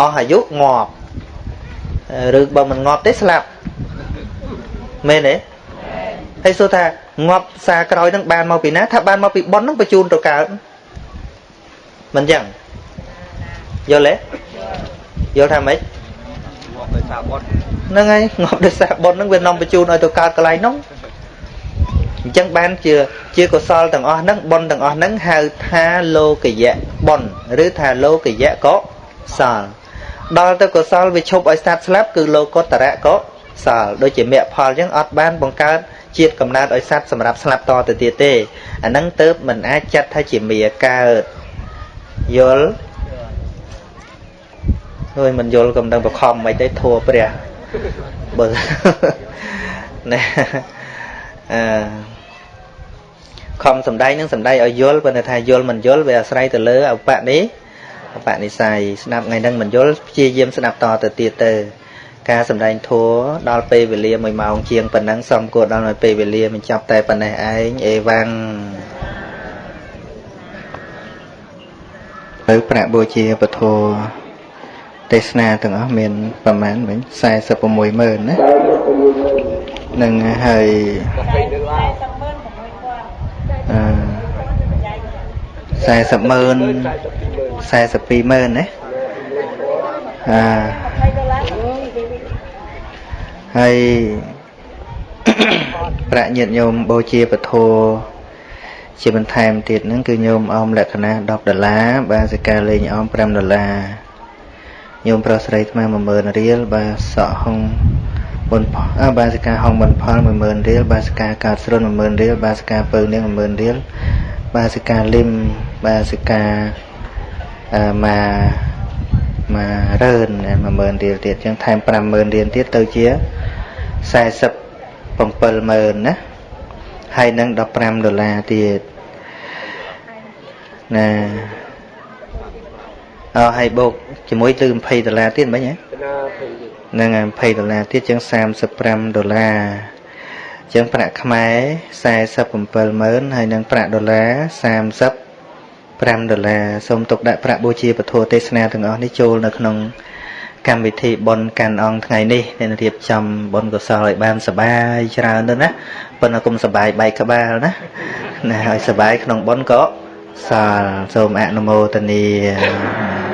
អស់អាយុងាប់ឬបើមិនងាប់ទេស្លាប់មែនទេ ហើយសួរថាងាប់សារក្រោយនឹងបានមកពីណាថាបានមកពីប៉ុននឹងបញ្ជូនទៅកើតមិនចឹងយល់ទេយល់ថាម៉េចងាប់ដោយសារប៉ុនហ្នឹងហើយងាប់ដោយសារប៉ុនហ្នឹងវានាំបញ្ជូនឲ្យទៅកើតកន្លែងនោះអញ្ចឹងបានជាជាកុសលទាំងអស់ហ្នឹងបុណ្យទាំងអស់ហ្នឹងហៅថាលោកយៈបុណ្យឬថាលោកយៈកុសលដល់ទៅកុសលវាឈប់ឲ្យស្ដាប់ស្លាប់គឺលោកុត្តរៈកុសលដូចជាមគ្គផលអញ្ចឹងអត់បានបង្កើត ជាតិកំណើតឲ្យសត្វសម្រាប់ស្លាប់តទៅទៀតទេអាហ្នឹងទៅមិនអាចចាត់ថាជាមាកើតយល់ហើយមិនយល់កំដៅបខំមិនទេធัวព្រះបើណែអឺខំសំដែងនឹងសំដែងឲ្យយល់ប៉ុន្តែថាយល់មិនយល់វាអាស្រ័យទៅលើឧបនិឧបនិស្ស័យស្ដាប់ថ្ងៃហ្នឹងមិនយល់ព្យាយាមស្ដាប់តទៅទៀតទៅ ការសំដែងធัวដល់ពេលវេលា1ម៉ោងជាងប៉ុណ្ណឹងសំគួរដល់នៅពេលវេលាមិនចាប់តែប៉ុណ្ណេះឯងអេវ៉ាំងទៅប្រាក់បូជាពធទេសនាទាំងអស់មានប្រមាណវិញ46ម៉ឺនណានឹងហើយអឺ40ម៉ឺន42ម៉ឺនណាអា ហើយប្រាក់ញាតញោមបូជាពធជាបន្ថែមទៀតហ្នឹងគឺញោមអមលក្ខណៈ10ដុល្លារបាទសិកាលេងអម5ដុល្លារញោមប្រុសស្រីថ្ម10000រៀលបាទសក់ហុងបុនអបាសិកាហុងបុនផល10000រៀលបាសិកាកើតស្រុន10000រៀលបាសិកាពៅនាង10000រៀលបាសិកាលឹមបាសិកាអឺម៉ាម៉ារឿន10000រៀលទៀតចឹងថែម50000រៀលទៀតទៅជា 47000ណាហើយនឹង15ដុល្លារទៀតណាអើហើយបូកជាមួយទៅ20ដុល្លារទៀតមិញហ៎ហ្នឹងហើយ20ដុល្លារទៀតជាង35ដុល្លារជាងប្រាក់ខ្មែរ47ម៉ឺនហើយនឹងប្រាក់ដុល្លារ35ដុល្លារសូមទុកដាក់ប្រាក់បូជាពធទេសនាទាំងអស់នេះចូលនៅក្នុង កម្មវិធីបុណ្យកាន់អង្គថ្ងៃនេះអ្នករៀបចំបុណ្យកុសលឲ្យបានសបាយច្រើនទៅណាប៉ុន្តែគុំសបាយបែកក្បាលណាណាឲ្យសបាយក្នុងបុណ្យក៏សាលសូមអនុមោទនា